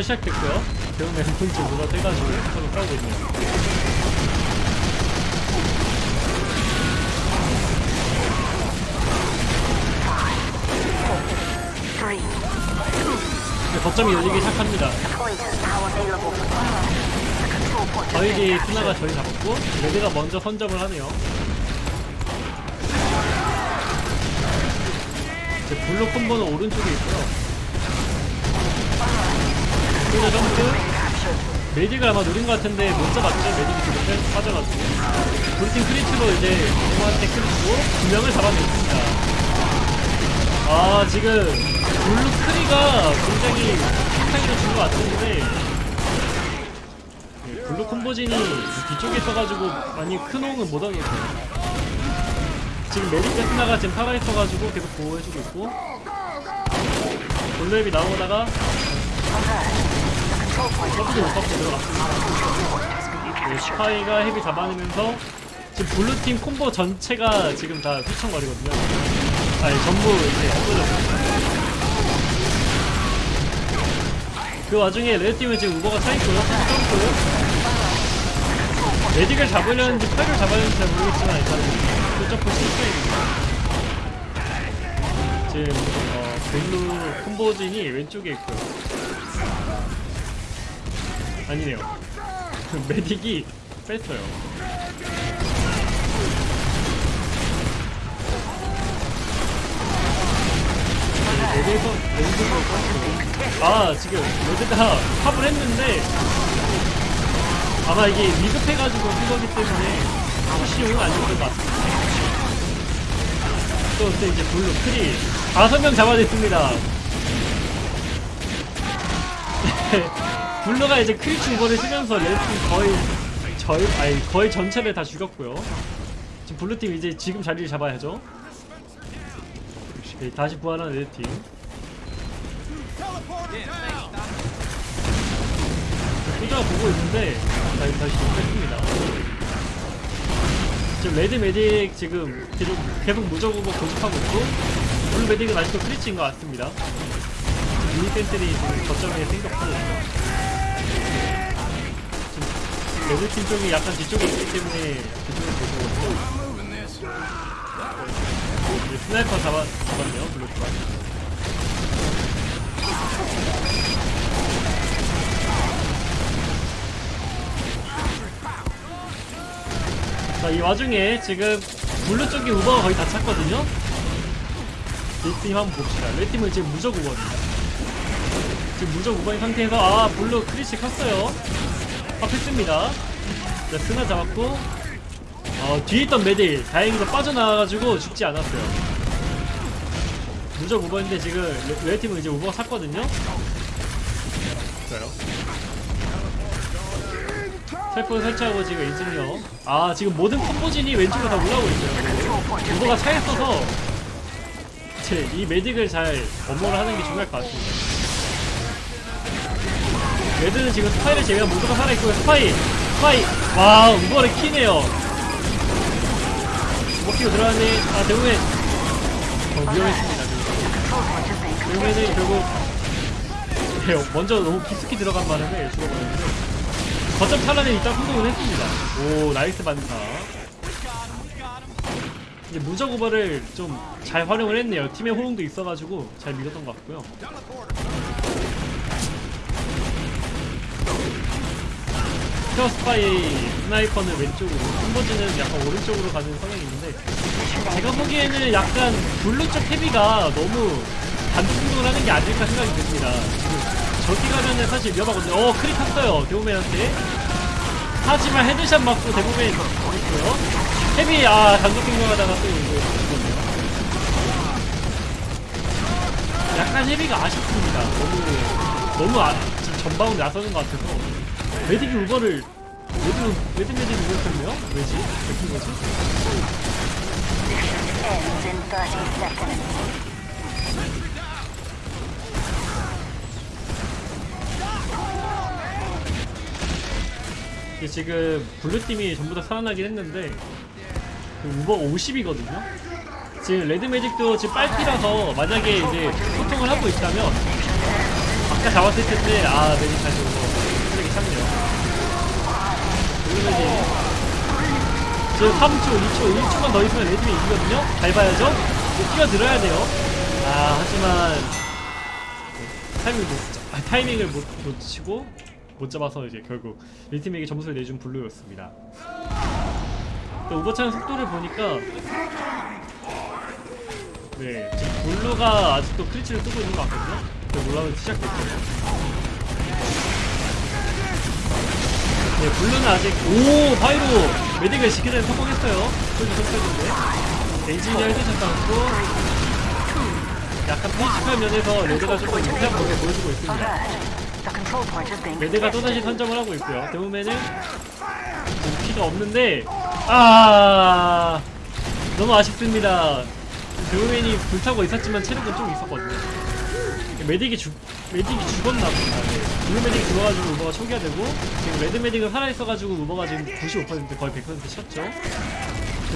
루럴 시작됐고요. 배우면 본체 루럴 떼가지고 서로 싸우고 있네요. 거점이 열리기 시작합니다. 저희기. 투나가 저희 잡았고 레드가 먼저 선점을 하네요. 이제 블루 콤보는 오른쪽에 있고요. 그리고 점프 medic을 아마 노린 것 같은데 못 잡았죠? medic이 뒤로 빼- 빠져가지고 우리팀 Kritz로 이제 공한테 Kritz고 두 명을 잡아냈습니다. 아 지금 블루 Kritz가 굉장히 탁하게 준것 같은데 예, 블루 콤보진이 뒤쪽에 있어가지고 많이 큰 호응은 못 하겠어요. 지금 medic 베스나가 지금 살아있어가지고 계속 보호해주고 있고 블루 heavy 나오다가 서브도 못 받고 들어갔습니다. 네, 스파이가 heavy 잡아내면서 지금 블루팀 콤보 전체가 지금 다 휘청거리거든요. 아니 전부 이제 없어졌어요. 그 와중에 레드팀은 지금 uber가 차있고요. 점프. medic을 잡으려는지 스파이를 잡아야하는지 잘 모르겠지만 일단 그 점프 실패입니다. 지금 어, 블루 콤보진이 왼쪽에 있고요. 아니네요. medic이 뺐어요. 레드에서 뺐고. 아, 지금 레드가 pop을 했는데 아마 이게 위급해가지고 한 거기 때문에 push용은 아니었던 것 같습니다. 또, 또 이제 블루, Kritz 다섯 명 잡아냈습니다. 블루가 이제 Kritz uber를 쓰면서 레드팀 거의 저희 아니 거의 전체를 다 죽였고요. 지금 블루팀 이제 지금 자리를 잡아야죠. 네, 다시 부활한 레드팀. 후자가 보고 있는데 다시 다시 뺐습니다. 지금 레드 medic 지금 계속 계속 무적 우버 고집하고 있고 블루 medic은 아직도 Kritz인 것 같습니다. mini sentry가 지금 거점에 생겼고 레드팀 쪽이 약간 뒤쪽에 있기 때문에 그쪽을 보고 이제 스나이퍼 잡아, 잡았네요 블루가 자이 와중에 지금 블루 쪽이 uber가 거의 다 찼거든요. 레드팀 한번 봅시다. 레드팀은 지금 무적 uber입니다. 지금 무적 uber인 상태에서 아 블루 Kritz 켰어요 pop했습니다. 자 스나 잡았고 어, 뒤에 있던 medic 다행히도 빠져나와가지고 죽지 않았어요. 무적 uber인데 지금 레, 레드팀은 이제 uber가 찼거든요? 좋아요 셀프 설치하고 지금 엔지니어 아 지금 모든 콤보진이 왼쪽으로 다 올라오고 있어요. uber가 차있어서 이 medic을 잘 엄호를 하는 게 중요할 것 같습니다 레드는 지금 스파이를 제외한 모두가 살아있고요. 스파이 스파이. 와 uber를 키네요. 먹기로 들어가네. 아 demoman 어, 위험했습니다 demoman은 결국. 네, 먼저 너무 깊숙이 들어간 바람에 죽어버렸는데. 거점 탈환에 일단 성공을 했습니다. 오 나이스 반사. 이제 무적 uber를 좀 잘 활용을 했네요. 팀의 호응도 있어가지고 잘 밀었던 것 같고요 스퀘어 스파이 스나이퍼는 왼쪽으로 콤보진은 약간 오른쪽으로 가는 성향이 있는데 제가 보기에는 약간 블루 쪽 heavy가 너무 단독행동을 하는 게 아닐까 생각이 듭니다. 저기 가면은 사실 위험하거든요. 어 crit 떴어요 demoman한테. 하지만 headshot 맞고 demoman 있고요. heavy 아 단독 공격하다가 또 이거 약간 heavy가 아쉽습니다. 너무 너무 아, 전방으로 나서는 것 같아서 medic이 uber를 레드 레드 medic이 uber였네요 왜지? 왜 그런 거지? Ends in 30 seconds. 이게 지금 블루팀이 전부 다 살아나긴 했는데 그 우버 50이거든요 지금 레드 매직도 지금 빨피라서 만약에 이제 소통을 하고 있다면 아까 잡았을 텐데 아 메딕 다시 오고 쓰레기 참네요 블루 medic 지금 3초 2초 1초만 더 있으면 레드이 이기거든요? 이거 뛰어들어야 돼요. 아 하지만 네, 타이밍을 못, 잡- 아, 타이밍을 못, 놓치고 못 잡아서 이제 결국 레드팀에게 점수를 내준 블루였습니다. 또 오버차는 속도를 보니까 네 지금 블루가 아직도 Kritz를 쓰고 있는 것 같거든요. 몰라도 시작됐죠 네 블루는 아직 오 바이로 메딕을 지키는 데 성공했어요 소리 성공했는데 엔지니어 해주셨다 고 약간 피지컬 면에서 레드가 조금 유리한 모습을 보여주고 있습니다 레드가 또다시 선점을 하고 있고요. 데우맨은 지금 피가 없는데 아 너무 아쉽습니다. demoman이 불타고 있었지만 체력은 좀 있었거든요. medic이 죽 medic이 죽었나 보다. 네. 블루 medic이 죽어가지고 uber가 초기화 되고 지금 레드 medic은 살아 있어가지고 uber가 지금 95% 거의 100% 찼죠.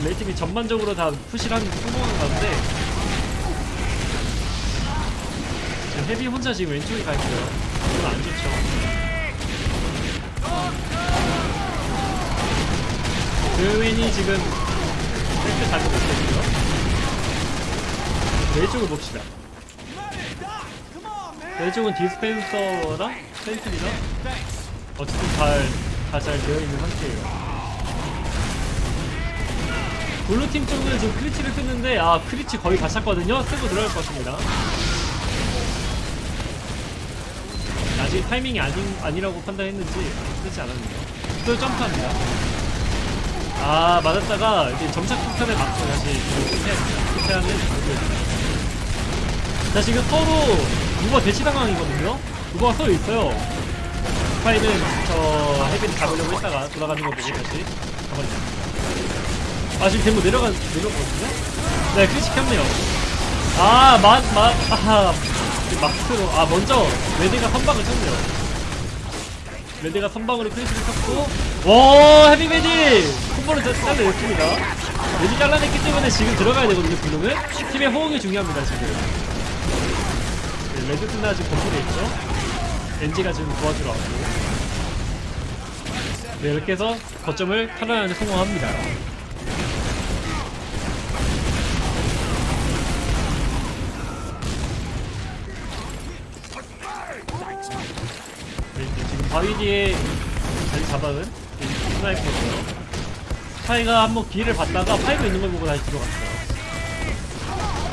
레드팀이 전반적으로 다 push를 한 성공한 가운데 지금 heavy 혼자 지금 왼쪽에 가 있어요. 이건 안 좋죠. 드윈이 지금 팩트 잘못 못했고요. 왼쪽을 봅시다. 왼쪽은 dispenser랑 sentry랑 어쨌든 잘, 다잘 되어 있는 상태예요. 블루팀 쪽은 지금 Kritz를 쓰는데, 아, Kritz 거의 다 찼거든요? 쓰고 들어갈 것 같습니다. 아직 타이밍이 아닌, 아니라고 판단했는지 쓰지 않았네요. 또 점프합니다. 아, 맞았다가 이제 점착 폭탄에 맞고 다시 실패합니다. 실패하는 모습입니다. 자, 지금 서로 우버 대치 상황이거든요? 우버가 서로 있어요. 스파이는 저 헤비를 잡으려고 했다가 돌아가는 거 보고 다시 가만히 아, 지금 데모 내려가, 내려가거든요? 네, 크리치 켰네요. 아, 맛, 맛, 아하. 마크로, 아, 먼저, 레드가 선방을 쳤네요. 레드가 선방으로 Kritz를 쳤고, 와, heavy medic! 콤보를 잘- 잘라냈습니다. 레드 잘라냈기 때문에 지금 들어가야 되거든요, 블루는. 팀의 호응이 중요합니다, 지금. 네, 레드 스나 지금 건물에 있죠? 엔지가 지금 도와주러 왔고. 네, 이렇게 해서 거점을 탈환하는 데 성공합니다. 네, 지금 바위 뒤에 자리 잡은 스나이퍼고요. 스파이가 한번 기회를 봤다가 pyro 있는 걸 보고 다시 들어갔어요.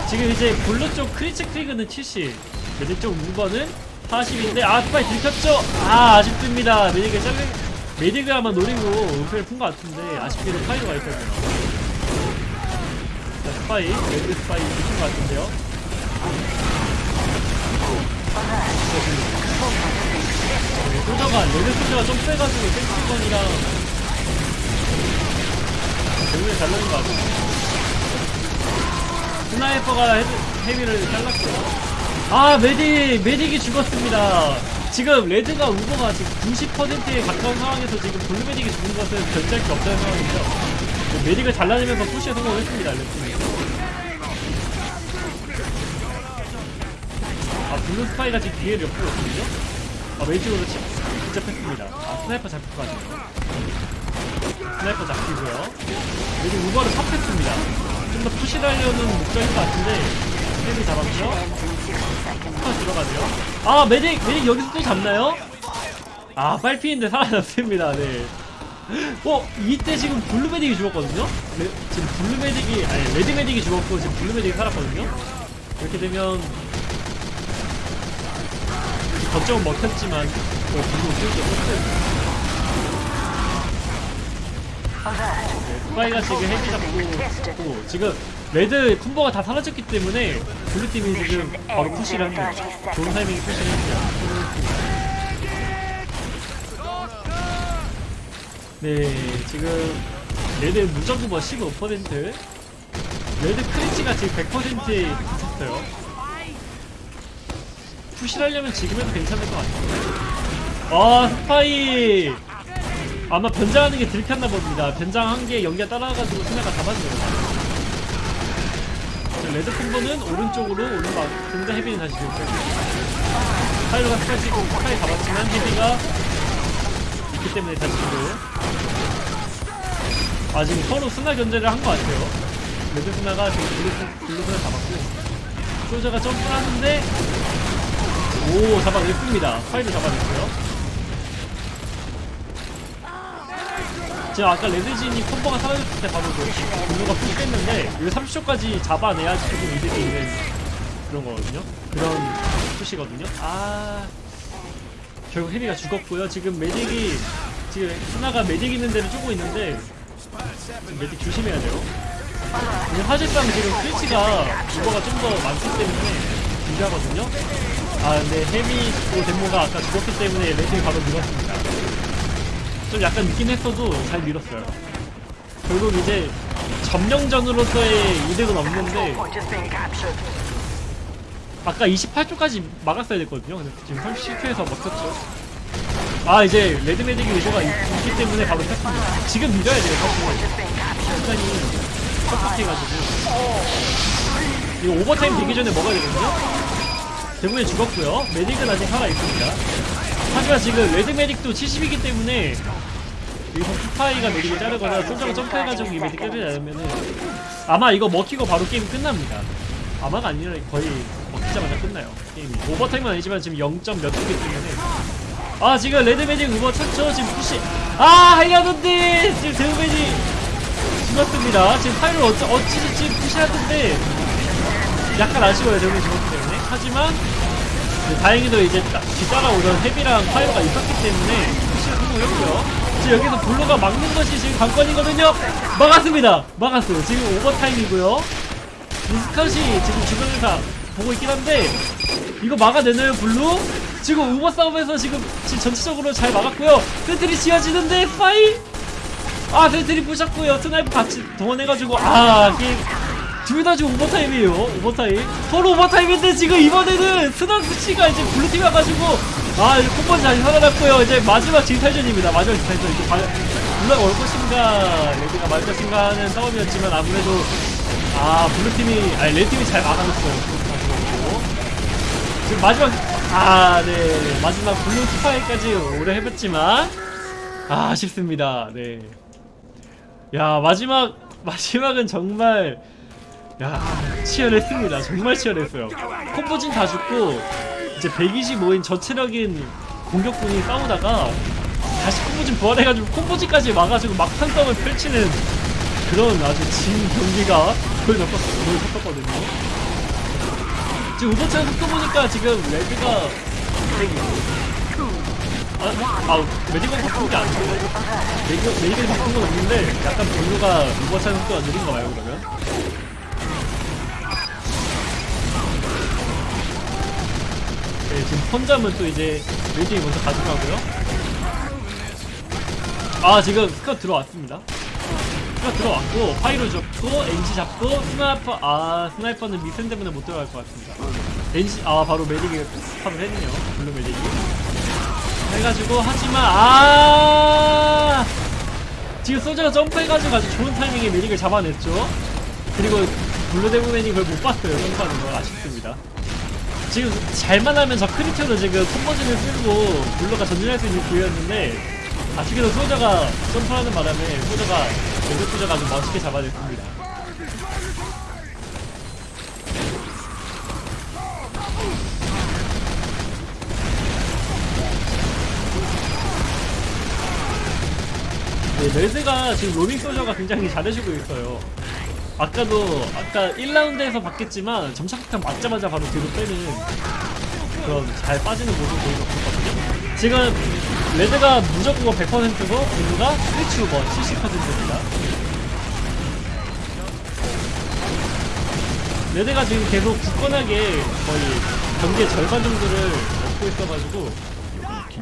지금 이제 블루 쪽 Kritz Kritz는 70, 레드 쪽 Uber는 40인데 아 스파이 들켰죠? 아 아쉽습니다. medic을 잘리 medic을 아마 노리고 은폐를 푼 것 같은데 아쉽게도 pyro가 있거든요. 자 스파이, 레드 스파이 들킨 것 같은데요. 네, 소저가 레드 소저가 좀 세가지고 sentry gun이랑 대우에 잘 넣은 것 같아요. 스나이퍼가 heavy를 잘랐고요. 아 medic medic이 죽었습니다. 지금 레드가 Uber가 지금 90%에 가까운 상황에서 지금 블루 medic이 죽은 것은 견제할 게 없다는 상황이죠. medic을 잘라내면서 푸시에 성공했습니다. 레드팀이. 아 블루 스파이가 지금 기회를 엿보거든요. 아 왼쪽으로 치, 직접 했습니다. 아 스나이퍼 잡힐 것 같네요. 스나이퍼 잡히고요. 여기 Uber를 pop했습니다. 좀 더 푸시를 하려는 목적인 것 같은데 heavy 잡았죠? Ends in 60 seconds. 아 들어가네요. 아 medic medic 여기서 또 잡나요? 아 빨피인데 살아났습니다. 네. 어 이때 지금 블루 medic이 죽었거든요. 레, 지금 블루 medic이 아니 레드 medic이 죽었고 지금 블루 medic이 살았거든요. 이렇게 되면 거점은 먹혔지만 어 블루 키우기 없었어요. Alert. 네, 스파이가 지금 heavy 잡고 또 지금 레드 콤보가 다 사라졌기 때문에 블루팀이 지금 바로 푸시를 합니다. 좋은 타이밍에 푸시를 합니다. 네, 지금 레드 무적구버 15% 레드 Kritz가 지금 100%에 붙었어요. 푸시를 하려면 지금에도 괜찮을 것 같아요. 아, 스파이! 아마 변장하는 게 들켰나 봅니다. 변장한 게 연기가 따라가지고 스나가 잡았네요. 레드 콤보는 오른쪽으로 오른쪽 등자 heavy는 다시 들켰고 pyro가 스파이 찍고 스파이 잡았지만 heavy가 있기 때문에 다시 또. 아 지금 서로 스나 견제를 한 것 같아요 레드 스나가 지금 블루, 블루 스나 잡았고 소저가 점프를 하는데 오 잡아냈습니다 pyro 잡아냈고요 제가 아까 레드진이 콤보가 사라졌을 때 바로 그 블루가 푸시했는데 이거 30초까지 잡아내야지 조금 이득이 있는 그런 거거든요. 그런 푸시거든요. 아 결국 heavy가 죽었고요. 지금 medic이 지금 스나가 메딕 있는 데를 쪼고 있는데 메딕 조심해야 돼요. 사실상 지금 스위치가 유버가 좀 더 많기 때문에 유리하거든요. 아 근데 헤비고 데모가 아까 죽었기 때문에 레드이 바로 밀었습니다 좀 약간 늦긴 했어도 잘 밀었어요 결국 이제 점령전으로서의 이득은 없는데. 아까 28초까지 막았어야 됐거든요. 근데 지금 37초에서 먹혔죠. 아 이제 레드 medic이 Uber가 있- 있기 때문에 바로 켰습니다. 지금 밀어야 돼요 사실. 시간이 빡빡해가지고 이거 오버타임 되기 전에 먹어야 되거든요. 대부분 죽었고요. medic은 아직 살아있습니다. 하지만 지금 레드 medic도 70이기 때문에 여기서 스파이가 medic을 자르거나 soldier가 점프해가지고 이 medic 때리지 않으면은 아마 이거 먹히고 바로 게임 끝납니다. 아마가 아니라 거의 먹히자마자 끝나요. 게임이. 오버타임은 아니지만 지금 0. 몇 초기 때문에 아 지금 레드 medic Uber 쳤죠 지금 푸시 아 하려는데 지금 레드 medic 죽었습니다 지금 pyro를 어찌 어찌저찌 푸시하던데 약간 아쉬워요 레드 medic 죽었기 때문에 하지만 네, 다행히도 이제 따- 뒤따라오던 heavy랑 pyro가 있었기 때문에 푸시를 성공했고요. 지금 여기서 블루가 막는 것이 지금 관건이거든요. 막았습니다. 막았어요. 지금 오버타임이고요. 미스컷이 지금 주변에서 보고 있긴 한데 이거 막아내나요 블루? 지금 우버 싸움에서 지금, 지금 전체적으로 잘 막았고요. 센트리 지어지는데 파이? 아 센트리 부셨고요. 스나이프 같이 동원해가지고 아 게임 둘 다 지금 오버타임이에요. 오버타임. 서로 오버타임인데 지금 이번에는 스나프치가 이제 블루팀 와가지고 아 이제 콤보 잘 살아났고요. 이제 마지막 진탈전입니다. 마지막 진탈전. 이제 바- 블루가 올 것인가 레드가 말 것인가 하는 싸움이었지만 아무래도 아 블루팀이 아니 레드팀이 잘 막아줬어요. 지금 마지막 아네. 마지막 블루 스파이까지 오래 해봤지만 아, 아쉽습니다. 네야 마지막 마지막은 정말 야 치열했습니다. 정말 치열했어요. 콤보진 다 죽고 이제 125인 저체력인 공격군이 싸우다가 다시 콤보진 부활해가지고 콤보진까지 막아주고 막판 싸움을 펼치는 그런 아주 진 경기가 보여졌었거든요. 지금 우버차는 속도 보니까 지금 레드가 아, 아 메디건 바꾼 게 아니고 메디건, 바꾼 건 없는데 약간 블루가 우버차는 속도가 느린 거 말고 그러면 지금 펀잠은 또 이제 메디이 먼저 가져가고요. 아 지금 스컷 들어왔습니다. 스컷 들어왔고 파이로 잡고 NG 잡고 스나이퍼 아 스나이퍼는 미센 때문에 못 들어갈 것 같습니다. NG 아 바로 메딕이 스탑을 했네요. 블루 메딕이. 해가지고 하지만 아! 지금 소저가 점프해가지고 아주 좋은 타이밍에 medic을 잡아냈죠. 그리고 blue demoman이 그걸 못 봤어요. 점프하는 걸 아쉽습니다 지금 잘만 하면 저 kritz로 지금 combo진을 쓸고 blue가 전진할 수 있는 기회였는데 아쉽게도 soldier가 점프하는 바람에 soldier가 red soldier가 아주 멋있게 잡아냈습니다 네, red가 지금 roaming soldier가 굉장히 잘해주고 있어요. 아까도 아까 1라운드에서 봤겠지만 점착폭탄 맞자마자 바로 뒤로 빼는 그런 잘 빠지는 모습 보여줬거든요. 지금 레드가 무적국어 100%고 블루가 스위치 우버 70%입니다. red가 지금 계속 굳건하게 거의 경기의 절반 정도를 먹고 있어가지고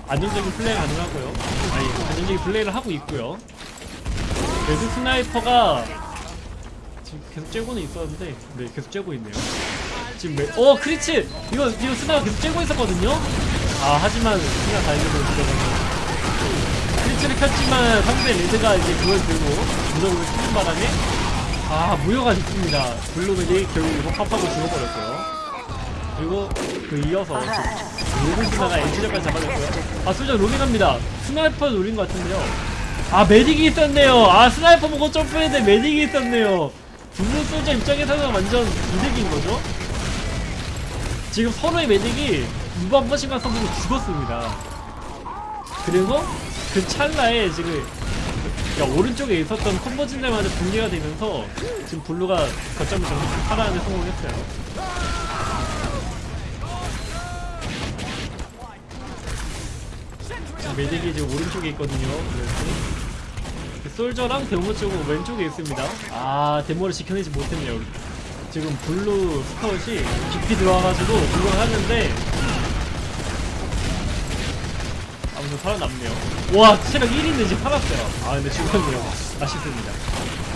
안정적인 플레이 가능하고요. 아니 안정적인 플레이를 하고 있고요. red sniper가 계속 쬐고는 있었는데 네 계속 쬐고 있네요. 지금 매... 어 크리치 이거 이거 스나가 계속 쬐고 있었거든요. 아 하지만 스나 다이브로 들어가서 크리치를 켰지만 상대 레드가 이제 그걸 들고 무적으로 쓰는 바람에 아 무효가 됐습니다. 블루멜이 결국 이거 팝하고 죽어버렸고요. 그리고 그 이어서 지금 로빈 스나가 엔지력까지 잡아냈고요. 아, 솔저 로밍합니다. 스나이퍼 노린 것 같은데요. 아, 메딕이 있었네요. 아, 스나이퍼 보고 점프했는데 메딕이 있었네요. 블루 솔저 입장에서는 완전 이득인 거죠? 지금 서로의 메딕이 무방 퍼싱과 선수로 죽었습니다. 그리고 그 찰나에 지금 야, 오른쪽에 있었던 컨버진들마저 붕괴가 되면서 지금 블루가 거점을 정리 살아나는 성공했어요. 지금 메딕이 지금 오른쪽에 있거든요. 그래서 그 soldier랑 demo 쪽은 왼쪽에 있습니다. 아, demo를 지켜내지 못했네요. 지금 blue scout이 깊이 들어와가지고 blue가 하는데 아무튼 살아남네요. 와, 체력 1인데 지금 살았어요. 아, 근데 죽었네요. 아쉽습니다.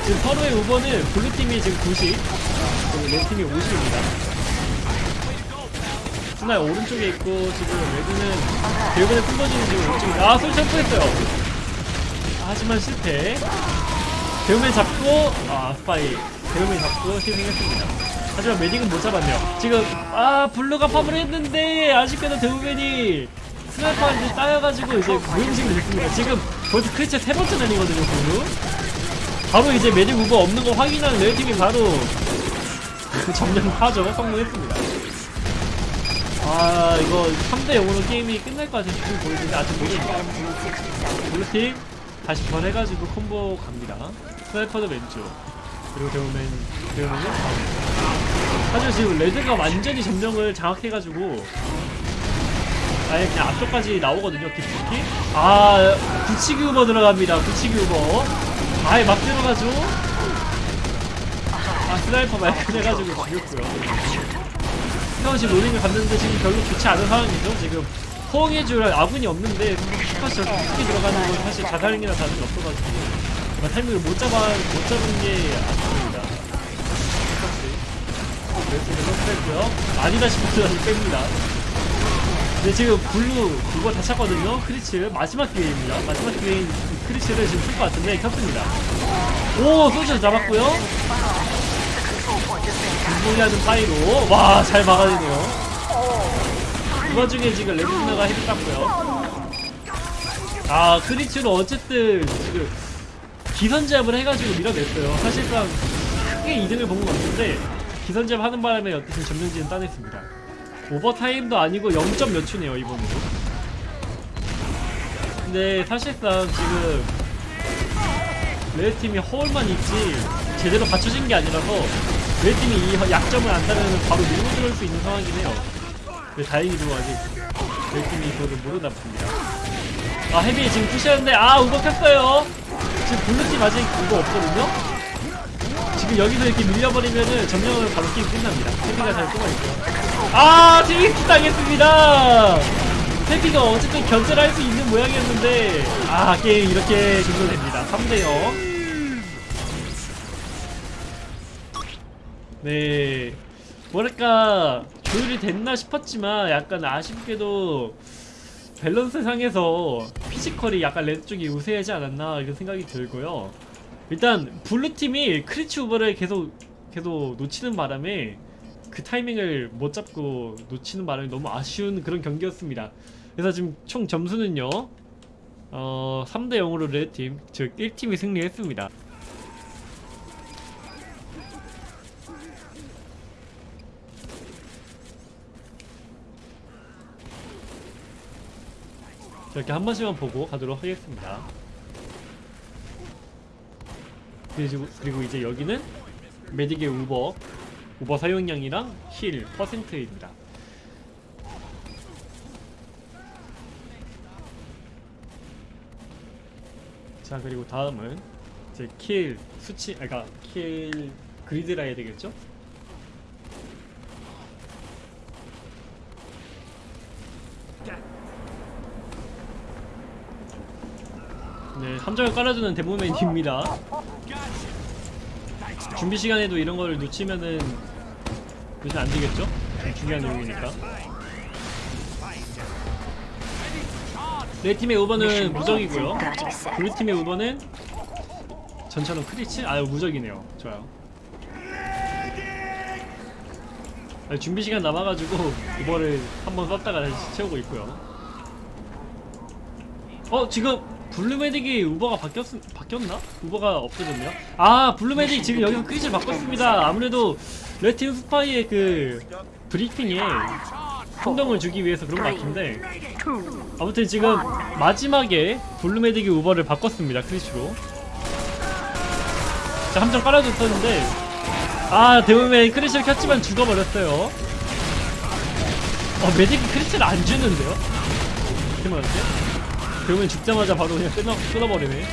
지금 서로의 uber는 blue팀이 지금 90, 그리고 red팀이 50입니다. sniper 오른쪽에 있고, 지금 red는, 대부분의 combo진은 지금 오른쪽에, 아, 솔 점프했어요. 하지만 실패. demoman 잡고, 아, 스파이. demoman 잡고 실행했습니다. 하지만 medic은 못 잡았네요. 지금, 아, blue가 pop을 했는데, 아쉽게도 demoman이 sniper한테 따여가지고 이제 무용식이 됐습니다. 지금 벌써 kritz 세 번째 날리거든요, blue. 바로 이제 medic uber 없는 거 확인하는 red팀이 바로 그 점령하죠. 성공했습니다. 아, 이거 3대 0으로 게임이 끝날 것 같은 느낌이 보이는데 아직 모르겠다. blue팀 다시 변해가지고 콤보 갑니다. sniper도 왼쪽. 그리고 demoman, demoman은 가운데. 사실 지금 red가 완전히 점령을 장악해가지고 아예 그냥 앞쪽까지 나오거든요, 깊숙이. 아, 붙이기 우버 들어갑니다. 붙이기 우버. 아예 막 들어가죠. 아, sniper 말끔해가지고 죽였고요. scout이 roaming을 갔는데 지금 별로 좋지 않은 상황이죠. 지금 호응해줄 아군이 없는데 scout이 저렇게 들어가는 건 사실 자살행위나 다름이 없어가지고 정말 타이밍을 못 잡아, 못 잡은 게 아쉽습니다. scout이. 그래서 이렇게 했고요. 아니다 싶어서 뺍니다. 근데 지금 blue 그거 다 찼거든요. kritz 마지막 기회입니다. 마지막 기회인 이 kritz를 지금 쓸 것 같은데 켰습니다. 오 soldier 잡았고요. 공공이하는 pyro 와 잘 막아내네요. 그 와중에 지금 red스나가 head 땄고요. 아 kritz로 어쨌든 지금 기선제압을 해가지고 밀어냈어요. 사실상 크게 이득을 본것 같은데 기선제압 하는 바람에 어쨌든 점령지는 따냈습니다. overtime도 아니고 0점 몇 초네요 이번에도 근데 사실상 지금 red팀이 허울만 있지 제대로 갖춰진 게 아니라서 red팀이 이 약점을 안다면 바로 밀고 들어올 수 있는 상황이긴 해요 근데 다행히도 아직 red팀이 이거를 모르답니다 아 heavy 지금 push하는데 아 우버 켰어요 지금 blue팀 아직 우버 없거든요 지금 여기서 이렇게 밀려버리면은 점령을 바로 게임 끝납니다 heavy가 잘 숨어있고요 아, TXT 당했습니다. heavy가 어쨌든 견제를 할 수 있는 모양이었는데, 아, 게임 이렇게 종료됩니다. 3대0. 네. 뭐랄까, 조율이 됐나 싶었지만, 약간 아쉽게도, 밸런스 상에서 physical이 약간 red 쪽이 우세하지 않았나, 이런 생각이 들고요. 일단, blue팀이 kritz uber를 계속, 계속 놓치는 바람에, 그 타이밍을 못 잡고 놓치는 바람에 너무 아쉬운 그런 경기였습니다. 그래서 지금 총 점수는요. 어, 3대 0으로 레드팀, 즉 1팀이 승리했습니다. 이렇게 한 번씩만 보고 가도록 하겠습니다. 그리고, 이제 여기는 메딕의 우버 우버 사용량이랑 heal 퍼센트입니다. 자 그리고 다음은 이제 kill 수치, 아까 그러니까 kill grid라 해야 되겠죠? 네, 함정을 깔아주는 Demoman입니다. 준비 시간에도 이런 걸 놓치면은 놓치면 안 되겠죠? 중요한 내용이니까. 내 팀의 uber는 무적이고요. 블루 팀의 uber는 전차로 Kritz? 아 무적이네요. 좋아요. 아니, 준비 시간 남아가지고 이거를 한번 썼다가 다시 채우고 있고요. 어 지금 블루 Medic이 uber가 바뀌었 바뀌었나? uber가 없어졌네요. 아 블루 Medic 지금 여기서 Kritz를 바꿨습니다. 아무래도 레드팀 스파이의 그 브리핑에 혼동을 주기 위해서 그런 것 같은데 아무튼 지금 마지막에 블루메딕이 우버를 바꿨습니다 크리즈로. 자 함정 깔아줬었는데 아 대부분 Kritz를 켰지만 죽어버렸어요. 어 메딕이 크리즈를 안 주는데요? 대만한테? 그러면 죽자마자 바로 그냥 끊어, 끊어버리네.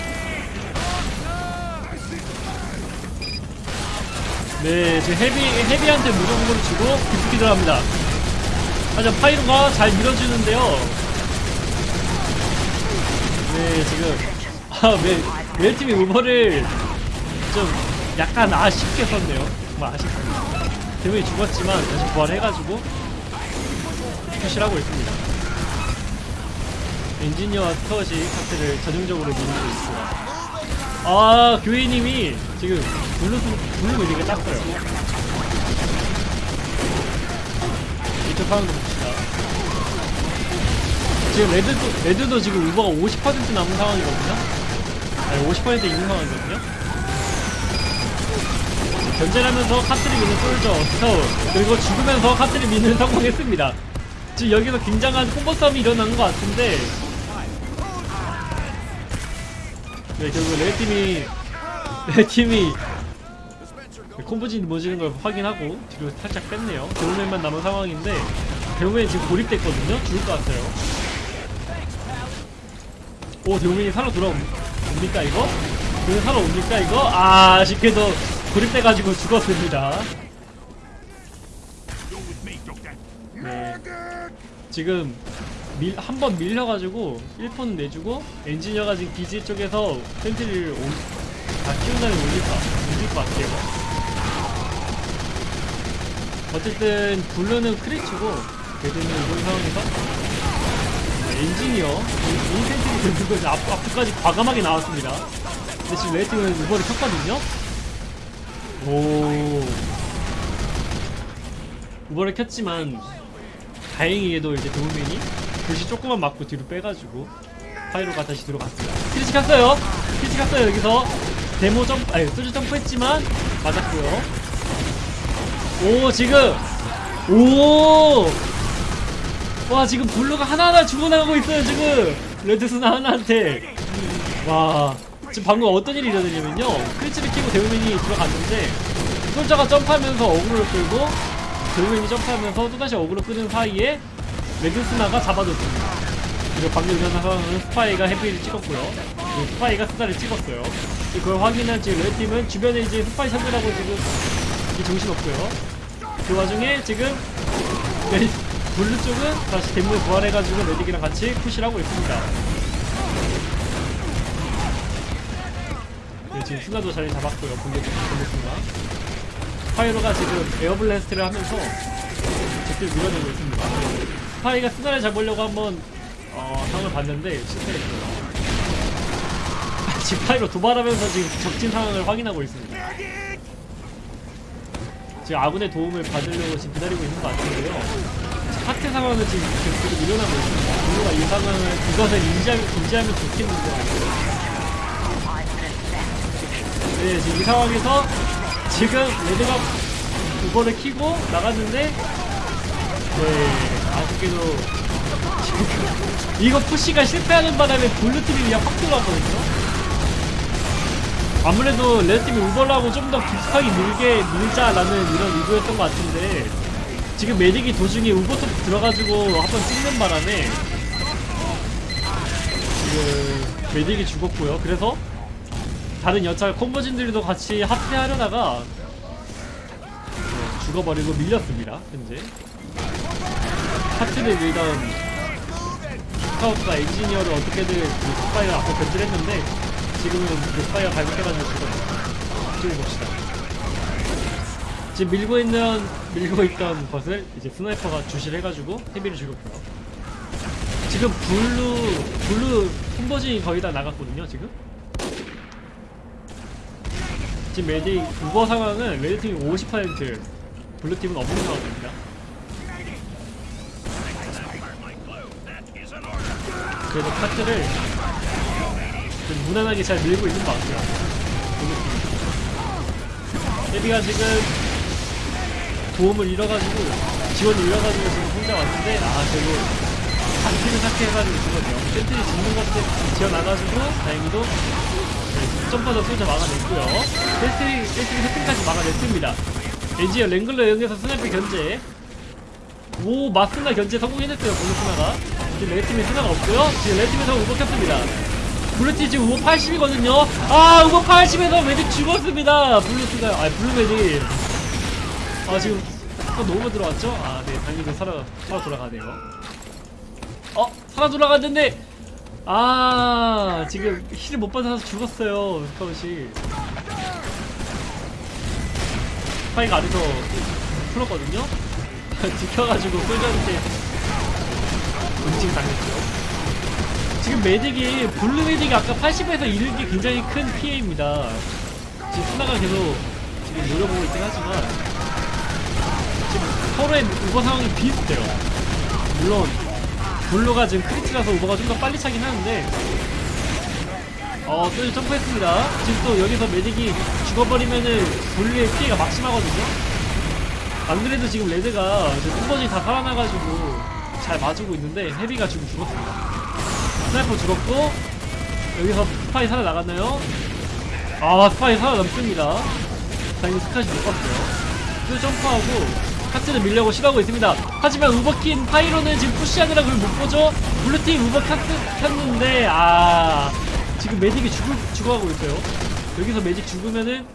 네, 지금 헤비, 헤비한테 무조건으로 주고 깊숙이 들어갑니다. 하지만 파이로가 잘 밀어주는데요. 네, 지금. 아, 매, 매팀이 우버를 좀 약간 아쉽게 썼네요. 정말 아쉽습니다. 대문이 죽었지만 다시 부활해가지고 푸시를 하고 있습니다. 엔지니어와 스커시 카트를 전형적으로 밀고 있고요. 아 교회님이 지금 블루 블루 미리가 땄어요. 이쪽 상황도 봅시다. 지금 레드도 레드도 지금 우버가 50% 남은 상황이거든요. 아니 50% 있는 상황이거든요. 견제를 하면서 카트를 미는 솔저 스타우 그리고 죽으면서 카트를 미는 성공했습니다. 지금 여기서 굉장한 콤보 싸움이 일어난 것 같은데 네, 결국 레드팀이 레드팀이 콤보진 모지는 걸 확인하고 뒤로 살짝 뺐네요. 대우맨만 남은 상황인데 대우맨 지금 고립됐거든요. 죽을 것 같아요. 오 Demoman이 살아 돌아옵니까 이거? Demoman 살아옵니까 이거? 아 아쉽게도 고립돼가지고 죽었습니다. 네. 지금 밀, 한 번 밀려가지고 1폰 내주고 엔지니어가 지금 기지 쪽에서 sentry를 올, 다 키운다는 올릴 것, 올릴 것 같아요. 어쨌든 블루는 Kritz고 레드는 이런 상황에서 엔지니어 이 센트리 들고 이제 앞, 앞까지 과감하게 나왔습니다. 근데 지금 레드팀은 우버를 켰거든요. 오 우버를 켰지만 다행히도 이제 도우맨이 글씨 조금만 맞고 뒤로 빼가지고 파이로가 다시 들어갔습니다. 크리치 갔어요. 크리치 갔어요. 여기서 데모 점프, 아니 소주 점프했지만 맞았고요. 오 지금 오. 와 지금 블루가 하나하나 죽어나가고 있어요 지금 레드스나 하나한테 와 지금 방금 어떤 일이 일어났냐면요 Kritz를 키고 Demoman이 들어갔는데 Soldier가 점프하면서 어그로를 끌고 Demoman이 점프하면서 또다시 어그로 끄는 사이에 레드스나가 잡아줬습니다. 그리고 방금 일어난 상황은 스파이가 Heavy를 찍었고요. 그리고 스파이가 스나를 찍었어요. 그걸 확인한 지금 레드팀은 주변에 이제 스파이 찾으라고 지금 이 정신없고요. 그 와중에 지금 레 블루 쪽은 다시 Demoman을 부활해가지고 Medic이랑 같이 push를 하고 있습니다. 네, 지금 스나도 자리 잡았고요. 공격 공격 스나 Pyro가 지금 airblast를 하면서 적들 밀어내고 있습니다 스파이가 스나를 잡으려고 한번 어, 상을 봤는데 실패했고요 지금 Pyro 도발하면서 지금 적진 상황을 확인하고 있습니다. 지금 아군의 도움을 받으려고 지금 기다리고 있는 것 같은데요. 사태 상황은 지금 계속 일어나고 있습니다. 블루가 이 상황을 이것을 인지하면, 인지하면 좋겠는데 네 지금 이 상황에서 지금 레드가 uber를 키고 나갔는데 네 아쉽게도. 이거 푸시가 실패하는 바람에 블루팀이 그냥 확 들어왔거든요. 아무래도 레드팀이 우버를 하고 좀 더 깊숙하게 밀게 밀자라는 이런 의도였던 것 같은데 지금 메딕이 도중에 우버톱 들어가지고 한번 찍는 바람에 지금 메딕이 죽었고요. 그래서 다른 여차 콤보진들도 같이 합체하려다가 네, 죽어버리고 밀렸습니다 현재 카트를 밀던 스카우트가 엔지니어를 어떻게든 그 스파이어 앞에 견제를 했는데 지금은 그 스파이어 발목해가지고 죽었어요. 지금 봅시다. 지금 밀고 있는 밀고 있던 것을 이제 sniper가 주시를 해가지고 Heavy를 죽였고요. 지금 블루 블루 콤보진이 거의 다 나갔거든요 지금. 지금 Medic uber 상황은 레드 팀이 50% 블루 팀은 없는 상황입니다. 그래도 카트를 좀 무난하게 잘 밀고 있는 것 같아요. Heavy가 지금 도움을 잃어가지고 지원을 잃어가지고 지금 혼자 왔는데 아 결국 한 팀을 삭제해가지고 죽었네요. sentry 죽는 것들 지어나가지고 다행히도 네, 점퍼더 쏘자 막아냈고요. 센트리 센트리 세팅까지 막아냈습니다. 엔지어 랭글러 영에서 스나이per 견제 오 마스나 견제 성공해냈어요 블루스나가 지금 레드팀에 스나가 없고요. 지금 레드팀에서 우버 켰습니다. 블루팀 지금 우버 80이거든요. 아 우버 80에서 메딕 죽었습니다. 블루스나 아 블루메딕 아 지금 또 너무 들어왔죠? 아네 당연히 살아 살아 돌아가네요. 어 살아 돌아갔는데 아 지금 힐을 못 받아서 죽었어요 스카웃이 스파이가 아래서 풀었거든요? 지켜가지고 꿀자한테 음식 당했죠. 지금 메딕이, 블루 메딕이 아까 80에서 잃은 게 굉장히 큰 피해입니다. 지금 스나가 계속 지금 노려보고 있긴 하지만, 지금 서로의 우버 상황이 비슷해요. 물론, 블루가 지금 Kritz라서 uber가 좀 더 빨리 차긴 하는데, 어, 또 점프했습니다. 지금 또 여기서 Medic이 죽어버리면은 블루의 피해가 막심하거든요. 안 그래도 지금 레드가 뚜번이 다 살아나가지고 잘 맞추고 있는데 Heavy가 지금 죽었습니다. 스나이퍼 죽었고 여기서 스파이 살아나갔나요? 아 스파이 살아남습니다. 다행히 스카웃이 못 봤어요. 또 점프하고 카트를 밀려고 시도하고 있습니다. 하지만 uber 킨 Pyro는 지금 push하느라 그걸 못 보죠? 블루팀 우버 카트 탔는데 아 지금 매직이 죽을, 죽어가고 있어요. 여기서 Medic 죽으면은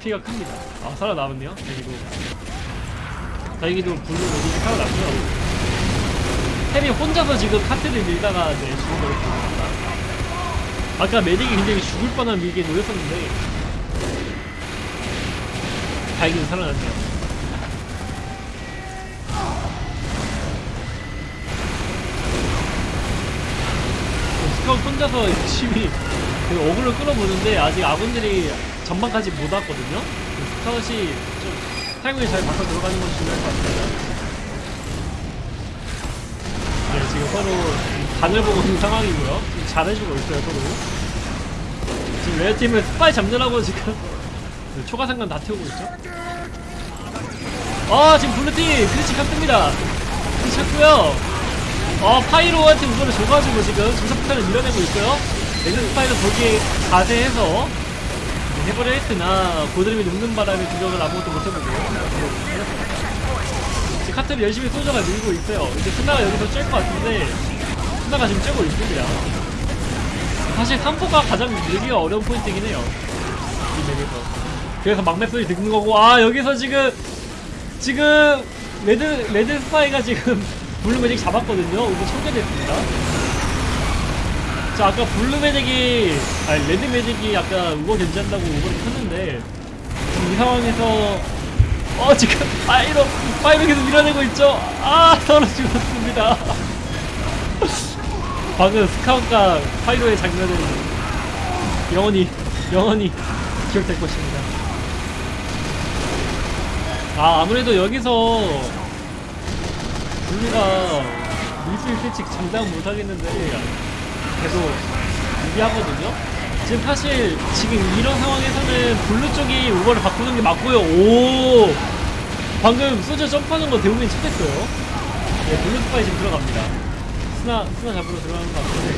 피해가 큽니다. 아 살아남았네요. 그리고 다행히도 블루 Medic이 살아났고요. 햄이 혼자서 지금 카트를 밀다가 네, 죽어버렸습니다. 아까 Medic이 굉장히 죽을 뻔한 위기에 놓였었는데 다행히도 살아났네요. 스카웃 혼자서 열심히 그 aggro를 끌어보는데 아직 아군들이 전방까지 못 왔거든요. 그 스카웃이 좀 타이밍을 잘 바꿔 들어가는 건 중요할 것 같습니다. 지금 서로 간을 보고 있는 상황이고요. 잘해주고 있어요, 서로. 지금 레드팀은 스파이 잡느라고 지금 네, 초가상관 다 태우고 있죠. 아, 지금 블루팀 크리치 켰습니다. 크리치 켰고요. 어, 파이로한테 우선을 줘가지고 지금 중사폭탄을 밀어내고 있어요. 레드 스파이도 거기에 자제해서 해버려 했으나 고드름이 녹는 바람에 주력을 아무것도 못해보고 카트를 열심히 소저가 밀고 있어요. 이제 스나가 여기서 쬐것 같은데 스나가 지금 쬐고 있습니다. 사실 3포가 가장 밀기가 어려운 포인트이긴 해요. 이 맵에서. 그래서 막맵 소리 듣는 거고 아 여기서 지금 지금 레드 레드 스파이가 지금 블루 Medic 잡았거든요. 이거 청결됐습니다. 자 아까 블루 Medic이 아니 레드 Medic이 아까 우버 견제한다고 uber를 켰는데 지금 이 상황에서 어 지금 Pyro Pyro 계속 밀어내고 있죠? 아 죽었습니다. 방금 스카웃과 Pyro의 장면은 영원히 영원히 기억될 것입니다. 아 아무래도 여기서 블루가 밀 수 있을지 장담 못하겠는데 계속 유리하거든요. 지금 사실 지금 이런 상황에서는 블루 쪽이 uber를 바꾸는 게 맞고요. 오 방금 소저 점프하는 거 대부분 쳤겠어요. 네, 블루 스파이 지금 들어갑니다. 스나 스나 잡으러 들어가는 것 같은데.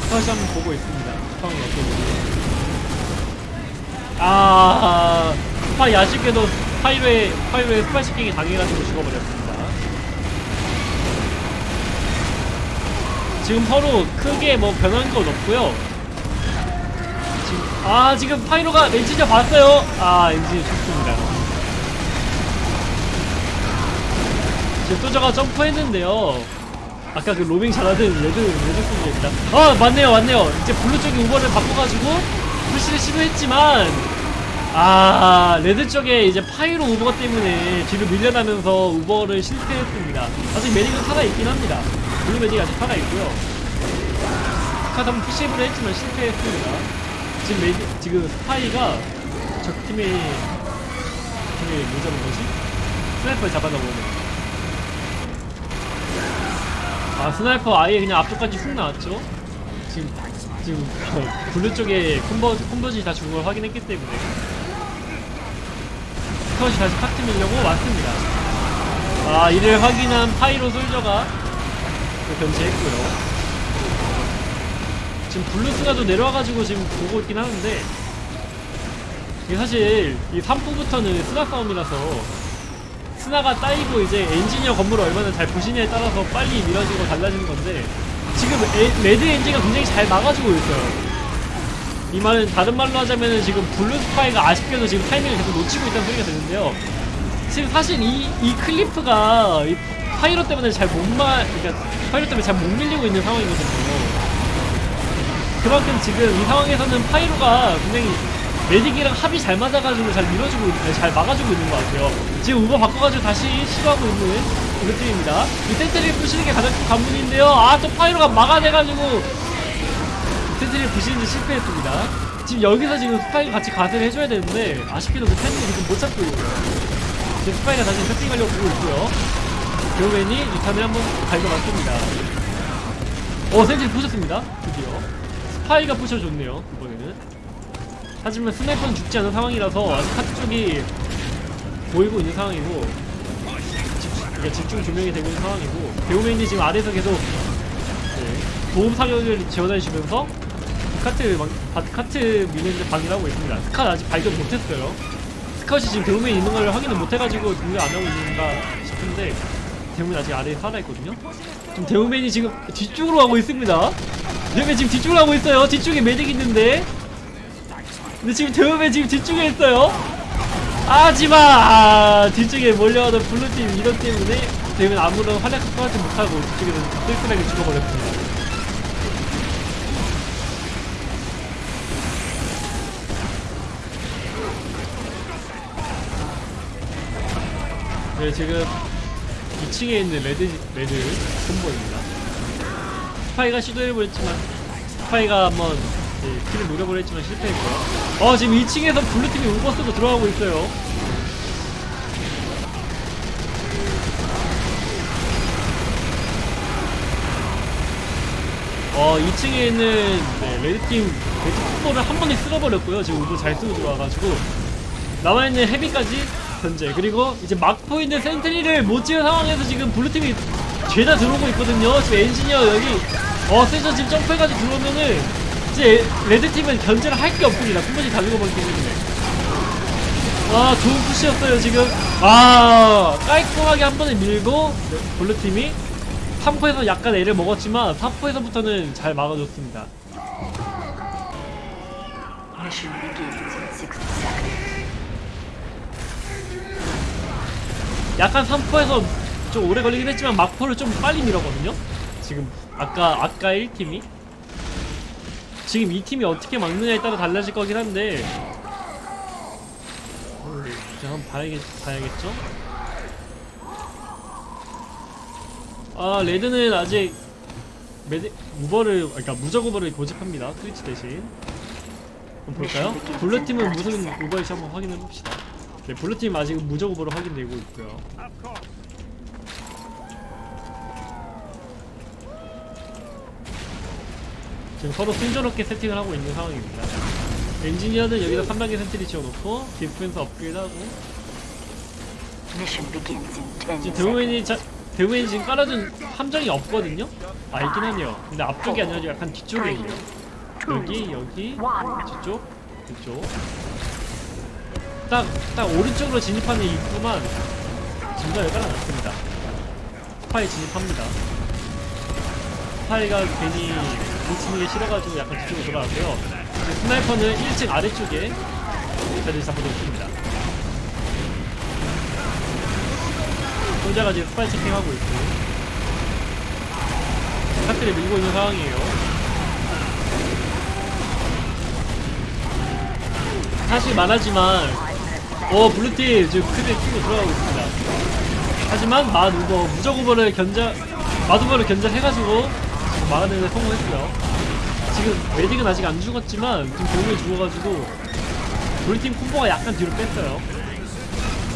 스파이 한번 보고 있습니다. 상황이 어떤지. 아 스파이 아쉽게도 Pyro에 Pyro에 스파이 checking이 당해가지고 죽어버렸습니다. 지금 서로 크게 뭐 변한 건 없고요. 지금 아 지금 Pyro가 엔지니어 봤어요. 아 엔지니어 좋습니다. 지금 소저가 점프했는데요. 아까 그 로밍 잘하던 레드 레드 Soldier입니다. 아 맞네요 맞네요. 이제 블루 쪽이 uber를 바꿔가지고 push를 시도했지만 아 레드 쪽에 이제 Pyro uber 때문에 뒤로 밀려나면서 uber를 실패했습니다. 아직 Medic은 살아있긴 합니다. 블루 Medic이 아직 살아있고요. 카트 한번 push를 했지만 실패했습니다. 지금 Medic, 지금 스파이가 적 팀이 팀이 뭐 잡은 거지? 스나이퍼를 잡았나 보네. 아 스나이퍼 아예 그냥 앞쪽까지 훅 나왔죠? 지금 지금 어, 블루 쪽에 combo combo지 다 죽은 걸 확인했기 때문에 스카웃이 다시 카트 밀려고 왔습니다. 아 이를 확인한 Pyro Soldier가 또 견제했고요. 지금 블루 스나도 내려와가지고 지금 보고 있긴 하는데 이게 사실 이 3포부터는 스나 싸움이라서 스나가 따이고 이제 엔지니어 건물을 얼마나 잘 부시냐에 따라서 빨리 밀어지고 달라지는 건데 지금 에- 레드 엔지가 굉장히 잘 막아주고 있어요. 이 말은 다른 말로 하자면은 지금 블루 스파이가 아쉽게도 지금 타이밍을 계속 놓치고 있다는 소리가 되는데요. 지금 사실 이, 이 Kritz가 이 Pyro 때문에 잘 못 마, 그러니까 Pyro 때문에 잘 못 밀리고 있는 상황이거든요. 그만큼 지금 이 상황에서는 Pyro가 굉장히 Medic이랑 합이 잘 맞아가지고 잘 밀어주고, 있- 아니, 잘 막아주고 있는 것 같아요. 지금 우버 바꿔가지고 다시 시도하고 있는 우리 팀입니다. 이 sentry를 부시는 게 가장 큰 관문인데요. 아, 또 Pyro가 막아내가지고 sentry를 부시는데 실패했습니다. 지금 여기서 지금 스파이가 같이 가세를 해줘야 되는데 아쉽게도 그 타이밍을 지금 못 잡고 있고요. 지금 스파이가 다시 세팅하려고 보고 있고요. Demoman이 유탄을 한번 갈겨맞습니다. 어, sentry 부셨습니다. 드디어. 스파이가 부셔줬네요, 이번에는. 하지만 스나이퍼는 죽지 않은 상황이라서 아직 카트 쪽이 보이고 있는 상황이고 집, 그러니까 집중 조명이 되고 있는 상황이고 Demoman이 지금 아래에서 계속 네, 도움 사격을 지원해주면서 카트 막, 바- 카트 미는데 방해하고 있습니다. 스카 아직 발견 못했어요. Scout이 지금 Demoman이 있는 걸 확인을 못해가지고 대응을 안 하고 있는가 싶은데 Demoman 아직 아래에 살아있거든요. 지금 Demoman이 지금 뒤쪽으로 가고 있습니다. Demoman 지금 뒤쪽으로 가고 있어요. 뒤쪽에 Medic 있는데 근데 지금 Demoman 지금 뒤쪽에 있어요. 하지마 아, 뒤쪽에 몰려오던 블루팀 이것 때문에 Demoman 아무런 활약 스파트 못하고 뒤쪽에서 쓸쓸하게 죽어버렸습니다. 네, 지금 2층에 있는 레드, 레드 콤보입니다. 스파이가 시도해보였지만, 스파이가 한번 네, kill을 노려보려 했지만 실패했고요. 어, 지금 2층에서 블루팀이 우버스도 들어가고 있어요. 어, 2층에 있는 네, 레드팀, 레드 콤보를 한 번에 쓸어버렸고요. 지금 우버 잘 쓰고 들어와가지고. 남아있는 Heavy까지 견제 그리고 이제 막고 있는 sentry를 못 지은 상황에서 지금 블루팀이 죄다 들어오고 있거든요. 지금 엔지니어 여기 어 센터 지금 점프해가지고 들어오면은 이제 레드팀은 견제를 할 게 없습니다. 콤보지 다 죽어버리기 때문에 아 좋은 push였어요 지금. 아 깔끔하게 한 번에 밀고 네, 블루팀이 3포에서 약간 애를 먹었지만 4포에서부터는 잘 막아줬습니다 약간 3포에서 좀 오래 걸리긴 했지만 막포를 좀 빨리 밀었거든요. 지금 아까 아까 1팀이 지금 이 팀이 어떻게 막느냐에 따라 달라질 거긴 한데 어, 이제 한번 봐야겠, 봐야겠죠? 아 레드는 아직 메디, 우버를 그러니까 무적 우버를 고집합니다 트위치 대신 한번 볼까요? 블루팀은 무슨 Uber일지 한번 확인해 봅시다 네, 블루팀 아직 무적 Uber로 확인되고 있고요 지금 서로 순조롭게 세팅을 하고 있는 상황입니다. 엔지니어는 여기다 3단계 sentry 지어놓고 디스펜서 업그레이드하고 Mission begins in 10 지금. Demoman이 자, Demoman이 지금 깔아준 함정이 없거든요? 아 있긴 하네요. 근데 앞쪽이 아니라 약간 뒤쪽에 있네요. 여기 여기 뒤쪽 뒤쪽 딱 딱 오른쪽으로 진입하는 입구만 중간에 깔아놨습니다. 스파이 진입합니다. 스파이가 괜히 놓치는 게 싫어가지고 약간 뒤쪽으로 돌아왔고요. 스나이퍼는 1층 아래쪽에 자리를 잡아놓습니다. 혼자가 지금 스파이 checking하고 있고 카트를 밀고 있는 상황이에요. 사실 말하지만 어 블루팀 지금 크게 키고 들어가고 있습니다. 하지만 마누버 무적 우버를 견제 마누버를 견제해가지고 막아내는 데 성공했어요. 지금 메딕은 아직 안 죽었지만 지금 병력이 죽어가지고 우리 팀 콤보가 약간 뒤로 뺐어요.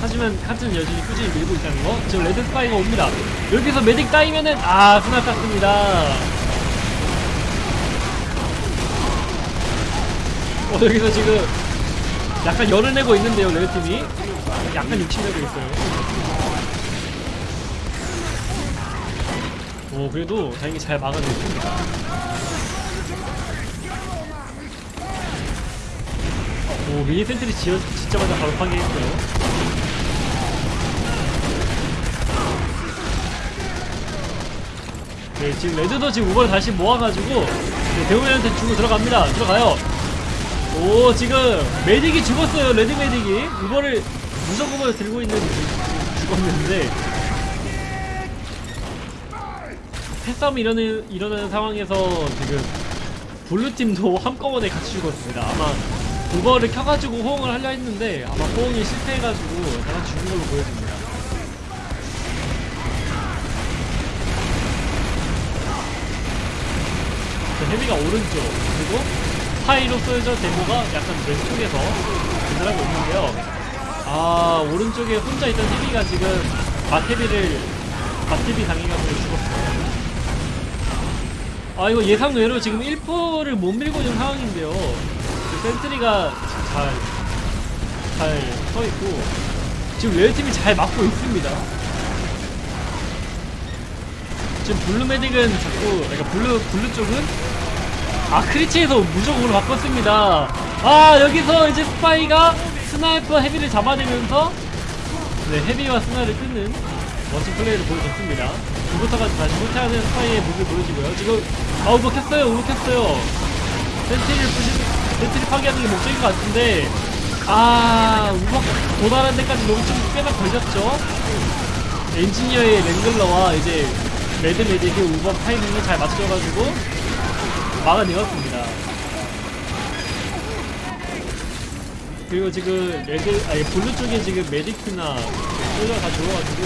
하지만 카트는 여전히 꾸준히 밀고 있다는 거. 지금 레드 스파이가 옵니다. 여기서 Medic 따이면은 아 스나 땄습니다. 어 여기서 지금 약간 열을 내고 있는데요 레드 팀이 약간 욕심내고 있어요. 오 그래도 다행히 잘 막아냈습니다. 오 미니 sentry 지어 짓자마자 바로 파괴했어요. 네 지금 레드도 지금 Uber를 다시 모아가지고 네, Demoman한테 주고 들어갑니다. 들어가요. 오 지금 Medic이 죽었어요. 레드 Medic이 Uber를 무적 Uber를 들고 있는 그- 죽었는데 패싸움이 일어나는, 일어나는 상황에서 지금 블루팀도 한꺼번에 같이 죽었습니다. 아마 Uber를 켜가지고 호응을 하려 했는데 아마 호응이 실패해가지고 다 죽은 걸로 보여집니다. 자, 헤비가 오른쪽 그리고 파이로 쏘여져 데모가 약간 왼쪽에서 진행하고 있는데요. 아 오른쪽에 혼자 있던 헤비가 지금 마테비를 마테비 당해가지고 죽었어요. 아 이거 예상 외로 지금 1포를 못 밀고 있는 상황인데요 그 센트리가 잘 잘 서있고 지금 레드팀이 잘 막고 있습니다 지금 블루 메딕은 자꾸 그러니까 블루 블루 쪽은 아 크리치에서 무조건으로 바꿨습니다. 아 여기서 이제 스파이가 스나이퍼 헤비를 잡아내면서 네 헤비와 스나를 끊는 멋진 플레이를 보여줬습니다. 이부터가 다시 후퇴하는 스파이의 무을 보여지고요. 지금 아 우버 켰어요 우버 켰어요. 센트리를 부시 센트리 파괴하는 게 목적인 것 같은데 아 우버 도달한 데까지 너무 좀 꽤나 걸렸죠? 엔지니어의 Wrangler와 이제 레드 Medic의 Uber 타이밍을 잘 맞춰가지고 막아내었습니다. 그리고 지금 레드 아니 블루 쪽에 지금 Medic이나 Soldier가 다 들어와가지고.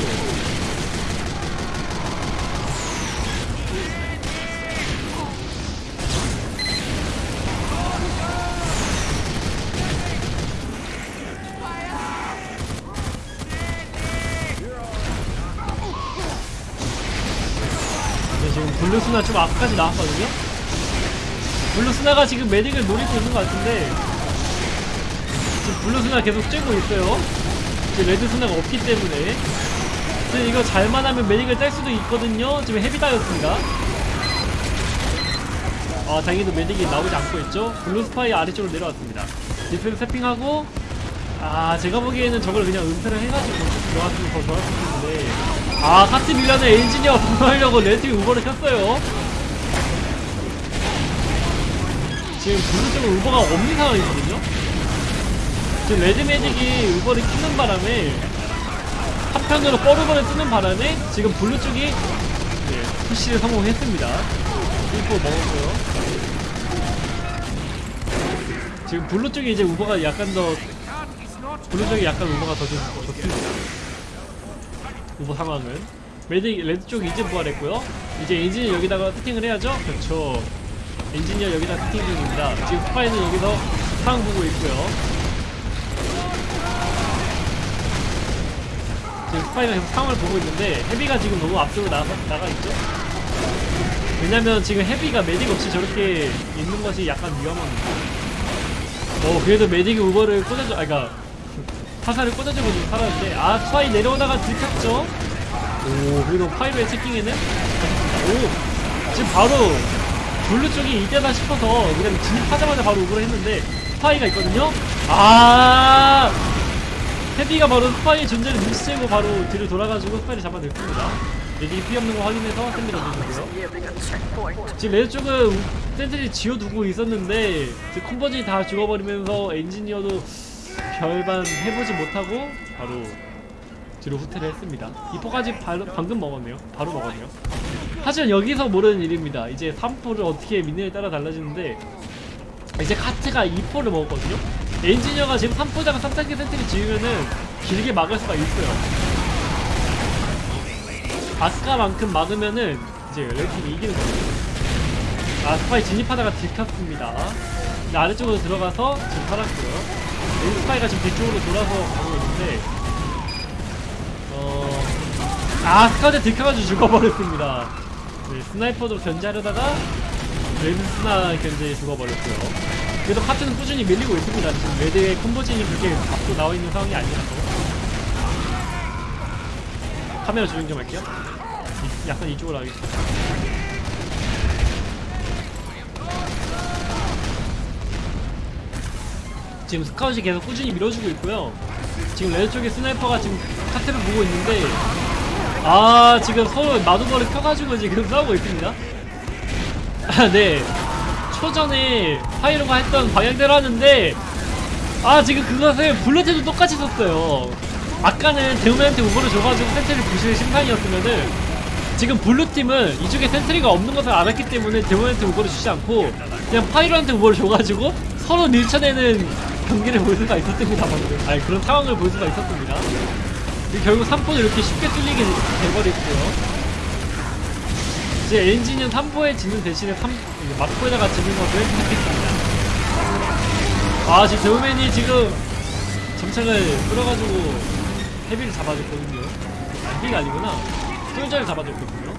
네, 지금 블루스나 좀 앞까지 나왔거든요 블루스나가 지금 Medic을 노리고 있는 것 같은데 지금 블루스나 계속 쬐고 있어요. 지금 레드스나가 없기 때문에. 지금 이거 잘만 하면 Medic을 딸 수도 있거든요. 지금 Heavy 따였습니다. 아, 다행히도 Medic이 나오지 않고 있죠. 블루스파이 아래쪽으로 내려왔습니다. dispenser sapping하고, 아, 제가 보기에는 저걸 그냥 은폐를 해가지고 들어갔으면 더 좋았을 텐데. 아, 카트 밀라는 엔지니어 방어하려고 레드팀이 Uber를 켰어요. 지금 블루 쪽은 Uber가 없는 상황이거든요. 지금 레드 Medic이 Uber를 키는 바람에 한편으로 뻐르버를 쓰는 바람에 지금 블루 쪽이 네, push를 성공했습니다. 1포 먹었고요. 지금 블루 쪽에 이제 Uber가 약간 더 블루 쪽에 약간 Uber가 더 좋- 좋습니다. 우버 상황은 Medic 레드 쪽이 이제 부활했고요. 이제 엔진을 여기다가 세팅을 해야죠. 그렇죠. 엔지니어 여기다 세팅 중입니다. 지금 스파이는 여기서 상황 보고 있고요. 지금 스파이가 계속 상황을 보고 있는데 Heavy가 지금 너무 앞쪽으로 나가, 나가 있죠? 왜냐면 지금 Heavy가 Medic 없이 저렇게 있는 것이 약간 위험합니다. 어 그래도 medic이 uber를 꽂아줘 아 그니까 화살을 꽂아주고 좀 살았는데 아 스파이 내려오다가 들켰죠? 오 그래도 Pyro의 checking에는 오 지금 바로 blue 쪽이 이때다 싶어서 그냥 진입하자마자 바로 uber를 했는데 스파이가 있거든요? 아 heavy가 바로 스파이의 존재를 눈치채고 바로 뒤를 돌아가지고 스파이를 잡아냈습니다. 레디 피 없는 거 확인해서 sand 던져주고요. 지금 red 쪽은 sentry 지어두고 있었는데 지금 콤보진이 다 죽어버리면서 엔지니어도 별반 해보지 못하고 바로 뒤로 후퇴를 했습니다. 이포까지 방금 먹었네요. 바로 먹었네요. 하지만 여기서 모르는 일입니다. 이제 3포를 어떻게 미냐에 따라 달라지는데 이제 카트가 2포를 먹었거든요. 엔지니어가 지금 3포에다가 3단계 sentry 지으면은 길게 막을 수가 있어요. 아스카만큼 막으면은 이제 red팀이 이기는 거예요. 아 스파이 진입하다가 들켰습니다. 아래쪽으로 들어가서 지금 살았고요. 스파이가 지금 뒤쪽으로 돌아서 가고 있는데 어... 아 스카드 들켜가지고 죽어버렸습니다 네, sniper도 견제하려다가 red 스나 견제에 죽어버렸고요. 그래도 카트는 꾸준히 밀리고 있습니다. 지금 red의 콤보진이 그렇게 앞으로 나와 있는 상황이 아니라서. 카메라 조정 좀 할게요. 이- 약간 이쪽으로 하겠습니다. 지금 scout이 계속 꾸준히 밀어주고 있고요. 지금 red 쪽에 sniper가 지금 카트를 보고 있는데 아 지금 서로 맞uber를 켜가지고 지금 싸우고 있습니다. 아, 네. 초전에 Pyro가 했던 방향대로 하는데 아 지금 그것을 blue팀도 똑같이 썼어요. 아까는 Demoman한테 uber를 줘가지고 sentry 부실 심산이었으면은 지금 blue팀은 이쪽에 sentry가 없는 것을 알았기 때문에 demo한테 uber를 주지 않고 그냥 Pyro한테 uber를 줘가지고 서로 밀쳐내는 경기를 볼 수가 있었습니다 방금 아니 그런 상황을 볼 수가 있었습니다 결국 3포를 이렇게 쉽게 뚫리게 돼버렸고요. 이제 엔진은 3포에 지는 대신에 3, 막포에다가 지는 것을 택했습니다. 아 지금 데우맨이 지금 점창을 끌어가지고 헤비를 잡아줬거든요. 아, 헤비가 아니구나. 솔저를 잡아줬거든요.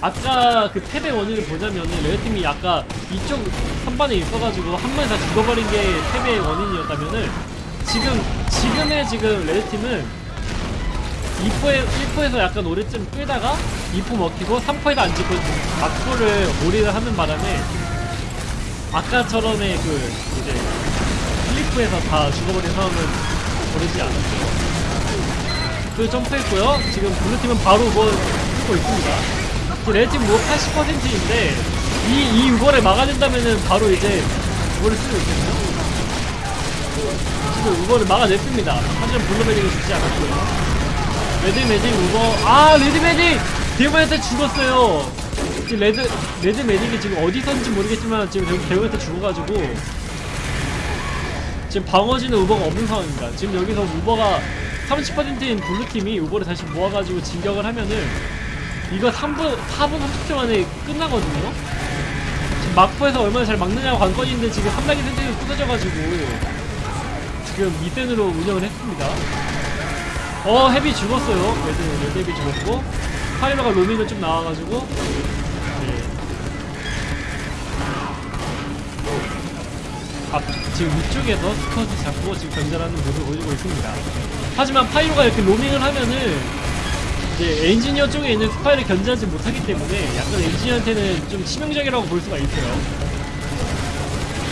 아까 그 탭의 원인을 보자면은 레드팀이 아까 이쪽 선반에 있어가지고 한 번에 다 죽어버린 게 탭의 원인이었다면은 지금 지금의 지금 레드팀은 2포에 1포에서 약간 오래쯤 끌다가 2포 먹히고 3포에도 안 찍고 막포를 몰이를 하는 바람에 아까처럼의 그 이제 플리프에서 다 죽어버린 상황은 벌어지지 않았죠. 그 점프했고요. 지금 blue팀은 바로 뭐 쓰고 있습니다. red팀 uber 80%인데 이, 이 uber를 막아낸다면은 바로 이제 uber를 쓰고 있거든 요. 지금 uber를 막아냈습니다. 하지만 blue medic은 죽지 않았고요. red medic uber 아 red medic demo한테 죽었어요. 지금 red red medic이 지금 어디선지 모르겠지만 지금 demo한테 죽어가지고 지금 방어지는 uber가 없는 상황입니다. 지금 여기서 uber가 30%인 blue팀이 uber를 다시 모아가지고 진격을 하면은 이거 3분, 4분 30초 만에 끝나거든요? 지금 막포에서 얼마나 잘 막느냐가 관건인데 지금 3단계 sentry가 부서져가지고 지금 미센으로 운영을 했습니다. 어, heavy 죽었어요. red, red heavy 죽었고 Pyro가 로밍을 좀 나와가지고 네. 앞, 지금 위쪽에서 스커트 잡고 지금 견제하는 모습을 보여주고 있습니다. 하지만 Pyro가 이렇게 로밍을 하면은 이제 엔지니어 쪽에 있는 스파이를 견제하지 못하기 때문에 약간 엔지니어한테는 좀 치명적이라고 볼 수가 있어요.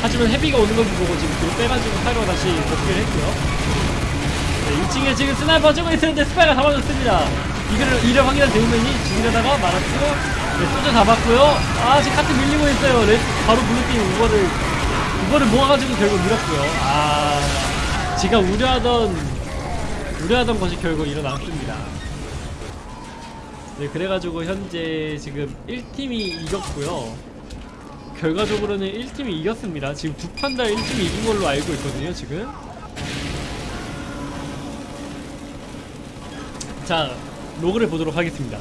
하지만 heavy가 오는 걸 보고 지금 뒤로 빼가지고 Pyro가 다시 복귀를 했고요. 네, 2층에 지금 sniper 쪼고 있었는데 스파이가 잡아줬습니다. 이거를, 이를 확인한 Demoman이 죽이려다가 말았고, 네, 소주 잡았고요. 아, 지금 카트 밀리고 있어요. 레, 바로 blue팀 uber를, uber를 모아가지고 결국 밀었고요. 아, 제가 우려하던, 우려하던 것이 결국 일어났습니다. 네, 그래가지고 현재 지금 1팀이 이겼고요. 결과적으로는 1팀이 이겼습니다. 지금 두판다 1팀이 이긴 걸로 알고 있거든요, 지금. 자, 로그를 보도록 하겠습니다.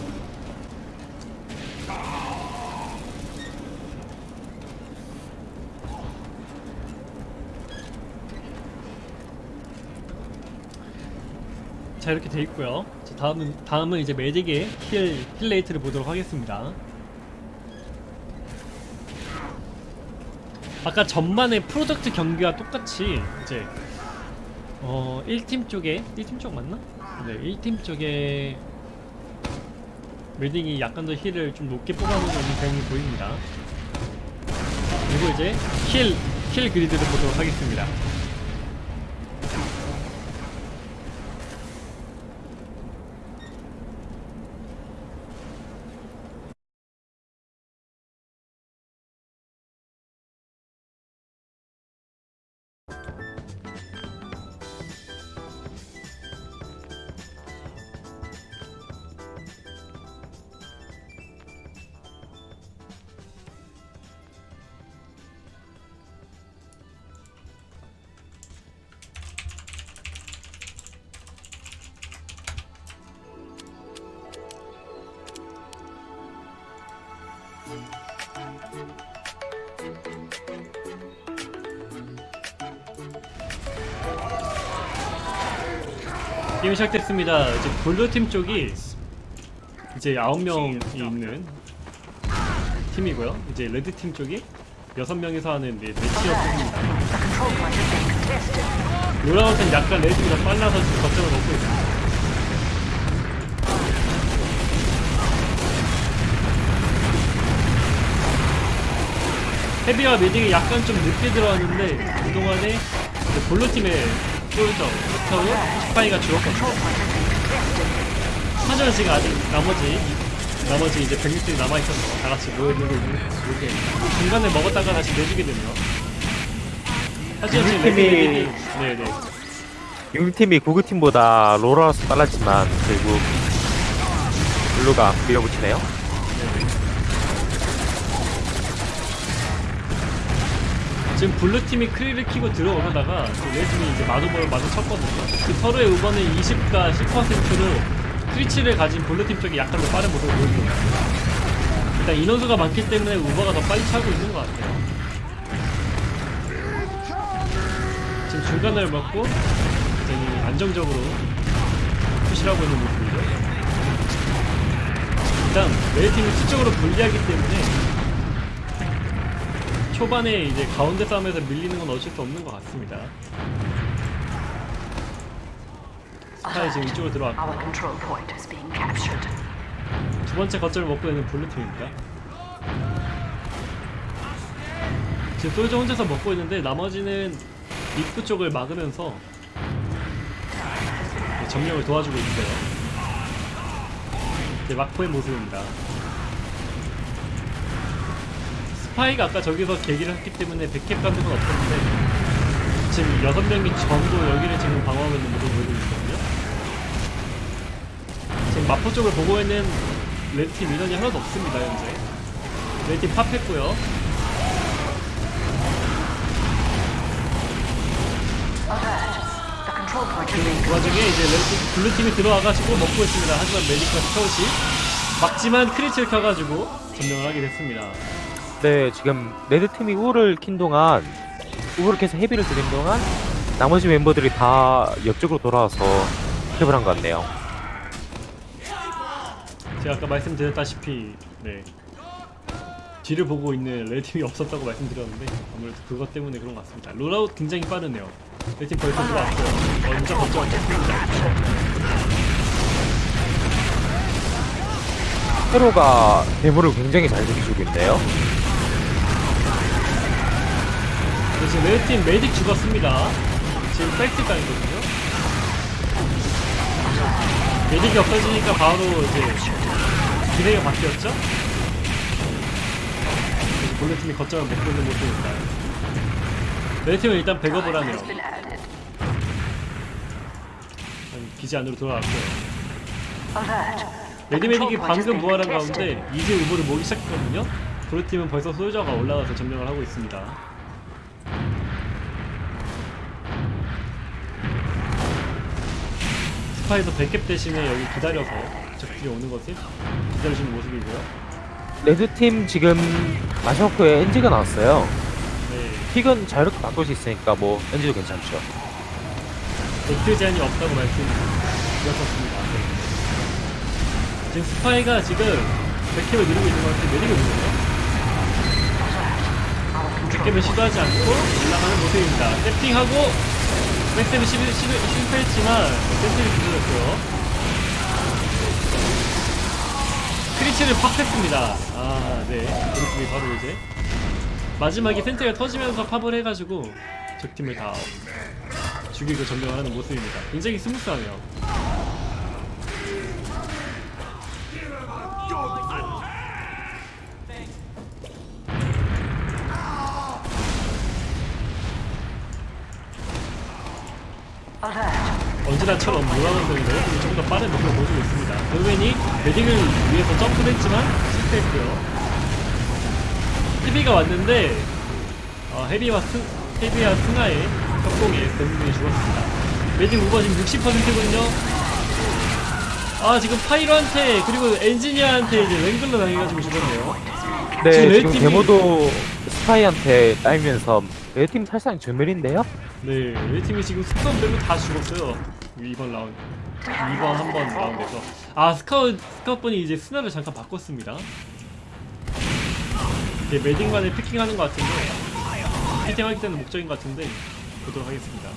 자 이렇게 돼 있고요. 자, 다음은 다음은 이제 medic의 heal heal rate를 보도록 하겠습니다. 아까 전반의 Product 경기와 똑같이 이제 어 1팀 쪽에 1팀 쪽 맞나? 네 1팀 쪽에 매딩이 약간 더 heal을 좀 높게 뽑아놓는 그림이 보입니다. 그리고 이제 heal, heal grid를 보도록 하겠습니다. 게임 시작됐습니다. 이제 blue팀 쪽이 이제 9명이 있는 팀이고요. 이제 red팀 쪽이 6명이서 하는 네, matchup입니다. Contested. rollout은 약간 red가 빨라서 지금 거점을 먹고 있습니다. heavy와 medic이 약간 좀 늦게 들어왔는데 그동안에 blue팀의 soldier, scout, 스파이가 죽었거든요. 하지만 지금 아직 나머지 나머지 이제 100명들이 남아있어서 다 같이 모여있는 거 이렇게 중간에 먹었다가 다시 내주게 되네요. 하지만 지금 팀이- 네네 육팀이 구구팀보다 rollout 빨랐지만 결국 blue가 밀어붙이네요. 지금 블루팀이 크리를 키고 들어오려다가 그 레드팀이 이제 맞uber를 마주 쳤거든요. 그 서로의 uber는 20과 10%로 Kritz를 가진 블루팀 쪽이 약간 더 빠른 모습을 보여줍니다. 일단 인원수가 많기 때문에 uber가 더 빨리 차고 있는 것 같아요. 지금 중간을 먹고 굉장히 안정적으로 push를 하고 있는 모습이죠. 일단 레드팀이 수적으로 불리하기 때문에 초반에 이제 가운데 싸움에서 밀리는 건 어쩔 수 없는 것 같습니다. 스파이 지금 이쪽으로 들어왔고. 두 번째 거점을 먹고 있는 블루 팀입니다. 지금 soldier 혼자서 먹고 있는데 나머지는 입구 쪽을 막으면서 네, 점령을 도와주고 있어요. 이제 막포의 모습입니다. 스파이가 아까 저기서 계기를 했기 때문에 backcap 건 없었는데 지금 여섯 명이 전부 여기를 지금 방어하고 있는 모습을 보여주고 있거든요. 지금 막포 쪽을 보고 있는 레드팀 인원이 하나도 없습니다 현재. 레드팀 pop했고요. 그 와중에 이제 레드팀 블루팀이 들어와가지고 먹고 있습니다. 하지만 medic과 scout이 막지만 Kritz를 켜가지고 점령을 하게 됐습니다 네, 지금 레드팀이 uber를 킨 동안 uber를 켜서 heavy를 들인 동안 나머지 멤버들이 다 옆쪽으로 돌아와서 cap을 한 것 같네요. 제가 아까 말씀드렸다시피 네. 뒤를 보고 있는 레드팀이 없었다고 말씀드렸는데 아무래도 그것 때문에 그런 것 같습니다. rollout 굉장히 빠르네요. 레드팀 벌써 들어왔고요. 먼저 거점을 쳤습니다. pyro가 demo를 굉장히 잘 지켜주고 있네요. 지금 레드팀 medic 죽었습니다. 지금 팩트 강이거든요. medic이 없어지니까 바로 이제 기세가 바뀌었죠? 블루팀이 거점을 먹고 있는 모습입니다. 레드팀은 일단 백업을 하네요. 기지 안으로 돌아왔고요. 레드 medic이 방금 contested. 가운데 이제 uber를 모으기 시작했거든요. 블루팀은 벌써 소유자가 올라가서 점령을 하고 있습니다. 스파이도 backcap 대신에 여기 기다려서 적들이 오는 것을 기다려주는 모습이고요. 레드팀 지금 후에 engie가 나왔어요. 네, pick은 자유롭게 바꿀 수 있으니까 뭐 engie도 괜찮죠. 백트 제한이 없다고 말씀드렸었습니다. 네. 지금 스파이가 지금 backcap을 노리고 있는 것 같은데 control backcap을 시도하지 않고 올라가는 모습입니다. 세팅하고 backcap이 실, 실, 실패했지만 sentry를 기술했고요. Kritz를 pop 했습니다. 아, 네. 그렇습니다. 바로 이제 마지막에 sentry가 터지면서 pop을 해가지고 적팀을 다 죽이고 점령을 하는 모습입니다. 굉장히 smooth하네요. Alert. 언제나처럼 노라운드인데 조금 더 빠른 모습을 보여주고 있습니다. demoman이 medic을 위해서 점프를 했지만 실패했고요. heavy가 왔는데 어, heavy와 스, heavy와 스나의 협공에 대부분이 죽었습니다. medic uber 지금 60%거든요. 아 지금 pyro한테 그리고 엔지니어한테 이제 Wrangler 당해가지고 죽었네요. 네, 지금 지금 demo도 스파이한테 따이면서 레드팀 사실상 전멸인데요. 네, 레드팀이 지금 스카웃 빼고 다 죽었어요. 이번 라운드. 이번 한 번 라운드에서. 아, scout, scout분이 이제 스나를 잠깐 바꿨습니다. 네, medic만을 picking하는 것 같은데, picking하기 때는 목적인 것 같은데, 보도록 하겠습니다.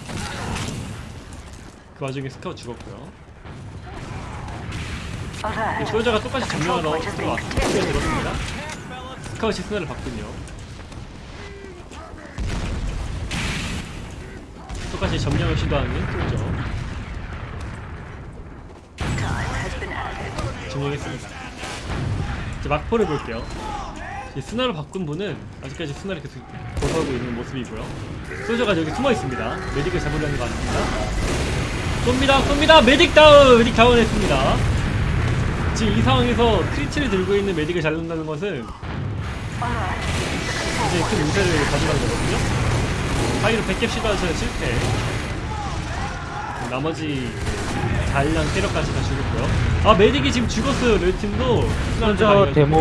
그 와중에 스카웃 죽었고요. 소유자가 똑같이 detected. 들어왔습니다. scout이 스나를 바꾼요. 똑같이 점령을 시도하는 소유 점령했습니다. 이제 막포를 볼게요. 이 스나로 바꾼 분은 아직까지 스나를 계속 고수하고 있는 모습이고요. 소유자가 여기 숨어 있습니다. medic을 잡으려는 것 같습니다. 쏩니다, 쏩니다. medic 다운, medic 다운 했습니다. 지금 이 상황에서 Kritz를 들고 있는 medic을 잡는다는 것은. 이제 큰 우세를 가져가는 거거든요. pyro backcap 시도하셔서 실패. 나머지 다일랑 캐럿까지 다 죽었고요. 아 메딕이 지금 죽었어요. 레드팀도. 솔저 데모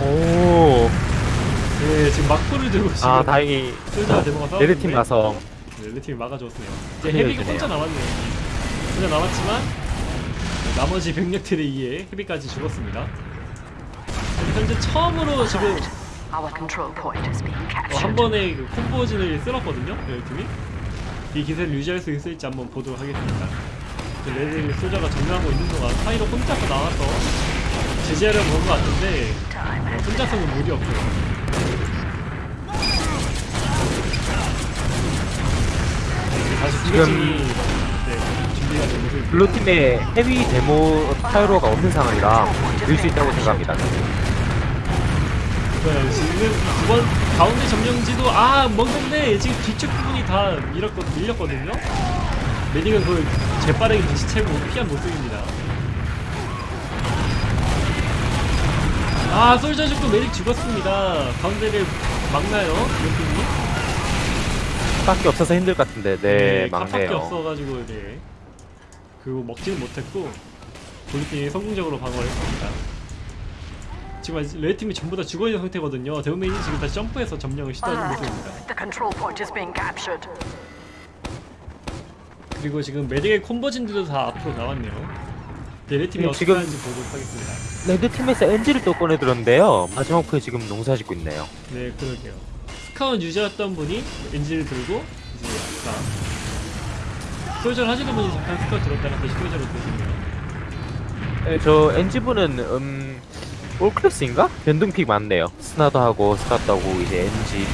오. 네 지금 막포를 들고 지금 아 다행히 솔저가 데모가 싸우는데 레드팀 가서 네, 레드팀이 막아줬네요. 이제 헤비가 혼자 남았네요. 혼자 남았지만 네, 나머지 병력들에 의해 헤비까지 죽었습니다. 현재 처음으로 지금 어. 한 번에 그 combo진을 쓸었거든요. 레드팀이 이 기세를 유지할 수 있을지 한번 보도록 하겠습니다. 레드 소자가 점령하고 있는 동안 pyro 혼자서 나와서 제재하려고 온것 같은데 혼자서는 무리. 이제 다시 지금- 네, 준비가 된 모습. 블루팀에 heavy demo pyro가 없는 상황이라 밀수 있다고 생각합니다. 네, 지금 두번 가운데 점령지도 아 먹는데 지금 뒤쪽 부분이 다 밀었거, 밀렸거든요. 메딕은 그걸 재빠르게 다시 채고 피한 모습입니다. 아 솔저 죽고 메딕 죽었습니다. 가운데를 막나요? 이렇게 밖에 없어서 힘들 것 같은데 네, 값밖에 막네요. 없어가지고 네 그거 먹지는 못했고 블루팀이 성공적으로 방어를 했습니다. 지금 아직 레드팀이 전부 다 죽어 있는 상태거든요. demoman이 지금 다시 점프해서 점령을 시도하는 모습입니다. Alert. The control point is being captured. 그리고 지금 medic의 콤보진들도 다 앞으로 나왔네요. 네, 레드팀이 네, 어떻게 지금- 하는지 보도록 하겠습니다. 레드팀에서 engi를 또 꺼내들었는데요. 마지막 부에 지금 농사 짓고 있네요. 네, 그러게요. 스카운 유저였던 분이 엔진을 들고 이제 아까 소유자를 하시는 분이 잠깐 스카운 들었다가 다시 소유자로 들었네요. 네, 저 engi분은 음 all class인가? 변동 pick 많네요. 스나도 하고 스카도 하고 이제 engi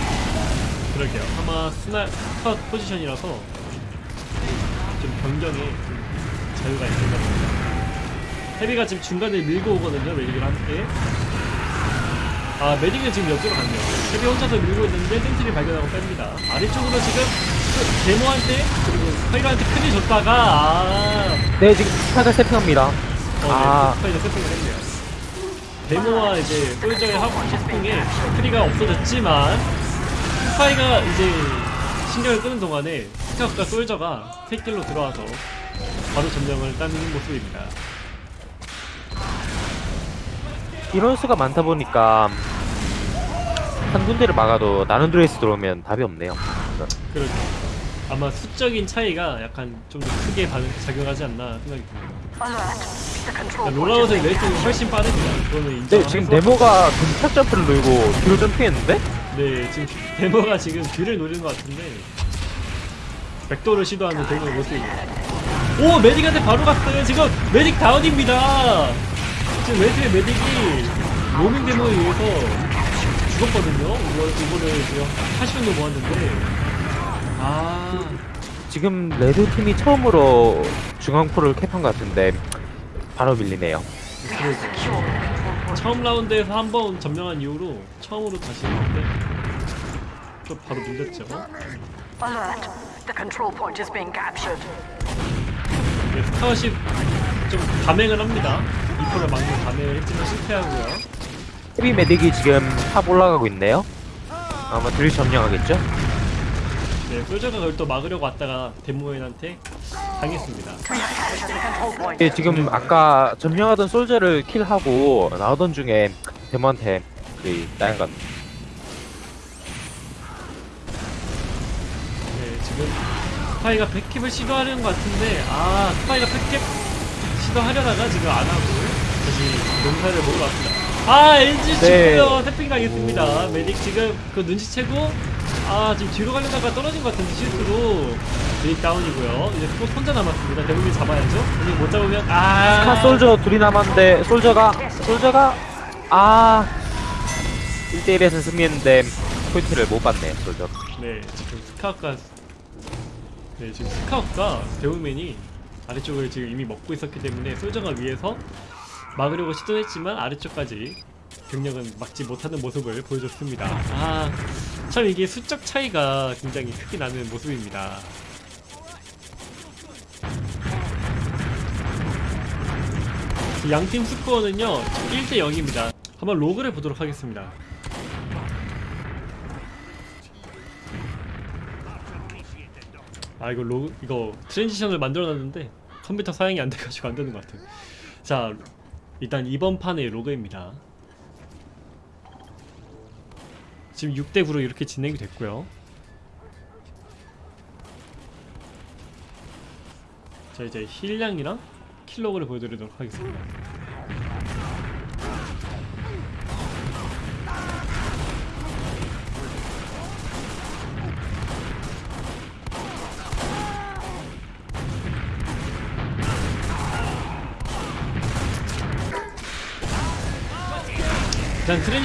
그러게요. 아마 스나 컷 포지션이라서 좀 변경에 좀 자유가 있을 것 같습니다. heavy가 지금 중간에 밀고 오거든요. medic을 함께. 아 medic은 지금 옆으로 갔네요. heavy 혼자서 밀고 있는데 sentry 발견하고 뺍니다. 아래쪽으로 지금 그 demo한테 그리고 pyro한테 크게 줬다가 아 네 지금 스카가 세팅합니다. 어, 아. 네, 스파이더 세팅을 했네요. 데모와 이제 솔저의 합동에 크리가 없어졌지만 스파이가 이제 신경을 끄는 동안에 스카우트가 솔저가 새길로 들어와서 바로 점령을 따는 모습입니다. 이런 수가 많다 보니까 한 군데를 막아도 나는 드레이스 들어오면 답이 없네요. 그렇죠. 아마 수적인 차이가 약간 좀 더 크게 작용하지 않나 생각이 듭니다. 그러니까 롤아웃의 레이팅이 훨씬 빠릅니다. 그거는 네 지금 네모가 근착 점프를 누르고 뒤로 점프했는데 네, 지금 demo가 지금 뒤를 노리는 것 같은데 backdoor를 시도하는 demo의 모습입니다. 오, medic한테 바로 갔어요. 지금 medic 다운입니다. 지금 레드의 medic이 로밍 demo에 의해서 죽었거든요. 이거, 이거를 지금 80정도 모았는데 아, 지금 레드 팀이 처음으로 중앙포를 cap한 것 같은데 바로 밀리네요. 처음 라운드에서 한 번 점령한 이후로 처음으로 다시 했는데 또 바로 밀렸죠. Alert. The control point is being captured. 네, scout이 좀 감행을 합니다. 이코를 막는 감행을 했지만 실패하고요. heavy medic이 지금 탑 올라가고 있네요. 아마 드릴 점령하겠죠? 네, soldier가 그걸 또 막으려고 왔다가 demoman한테 당했습니다. 예, 지금 아까 점령하던 soldier를 kill하고 나오던 중에 demo한테 그것 같아요. 네, 지금 스파이가 back cap을 시도하려는 것 같은데 아 스파이가 back cap 시도하려다가 지금 안 하고 다시 농사를 먹으러 왔습니다. 아 engi 네. 죽고요 sapping 당했습니다. medic 지금 그 눈치채고 아 지금 뒤로 가려다가 떨어진 것 같은데 실수로 medic 다운이고요. 이제 또 혼자 남았습니다. 대부분 잡아야죠. 오늘 못 잡으면 아 스카 soldier 둘이 남았는데 soldier가 soldier가 아 1대1에서 승리했는데 포인트를 못 받네 soldier 네, 지금 스카우가 네, 지금 스카우가 데우맨이 아래쪽을 지금 이미 먹고 있었기 때문에 솔저가 위에서 막으려고 시도했지만 아래쪽까지 병력은 막지 못하는 모습을 보여줬습니다. 아, 참 이게 수적 차이가 굉장히 크게 나는 모습입니다. 양팀 스코어는요 1대 0입니다. 한번 로그를 보도록 하겠습니다. 아 이거 로 이거 transition을 만들어놨는데 컴퓨터 사양이 안 돼가지고 안 되는 것 같아요. 자 일단 이번 판의 로그입니다. 지금 6대 9로 이렇게 진행이 됐고요. 자 이제 heal량이랑 kill log를 보여드리도록 하겠습니다.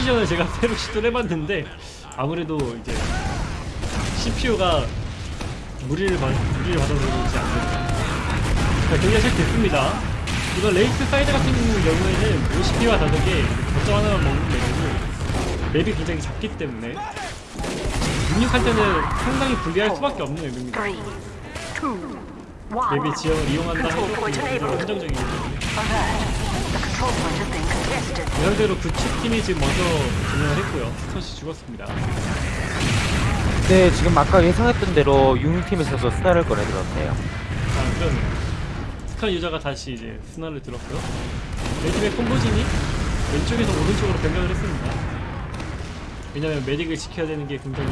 transition을 제가 새로 시도를 해봤는데 아무래도 이제 CPU가 무리를 받 무리를 받아서 그런지 안 됩니다. 자, 경기가 시작됐습니다. 이건 Lakeside 같은 경우에는 5CP와 다르게 거점 하나만 먹는 맵이고 맵이 굉장히 작기 때문에 육육할 때는 상당히 불리할 수밖에 없는 맵입니다. 맵의 지형을 이용한다 해도 Control point 굉장히. 한정적이기 때문에 Alert. The control point has been contested. 이 상태로 구축팀이 지금 먼저 진행을 했고요. scout이 죽었습니다. 네 지금 아까 예상했던 대로 유흥팀에서도 스나를 꺼내들었네요 아, 그럼 스칸 유저가 다시 이제 스나를 들었고요. 레드팀의 콤보진이 왼쪽에서 오른쪽으로 변경을 했습니다. 왜냐면 medic을 지켜야 되는 게 굉장히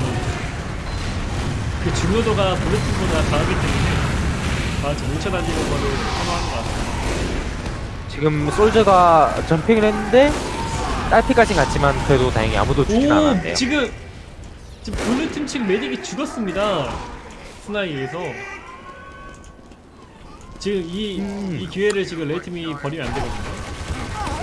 그 중요도가 블루팀보다 강하기 때문에 다 같이 뭉쳐다니는 거를 선호하는 것 같습니다. 지금 soldier가 jumping을 했는데 딸피까지 갔지만 그래도 다행히 아무도 죽진 않았네요 오 지금 지금 블루팀 측 medic이 죽었습니다. 스나이에서 지금 이, 음. 이 기회를 지금 레드팀이 버리면 안 되거든요.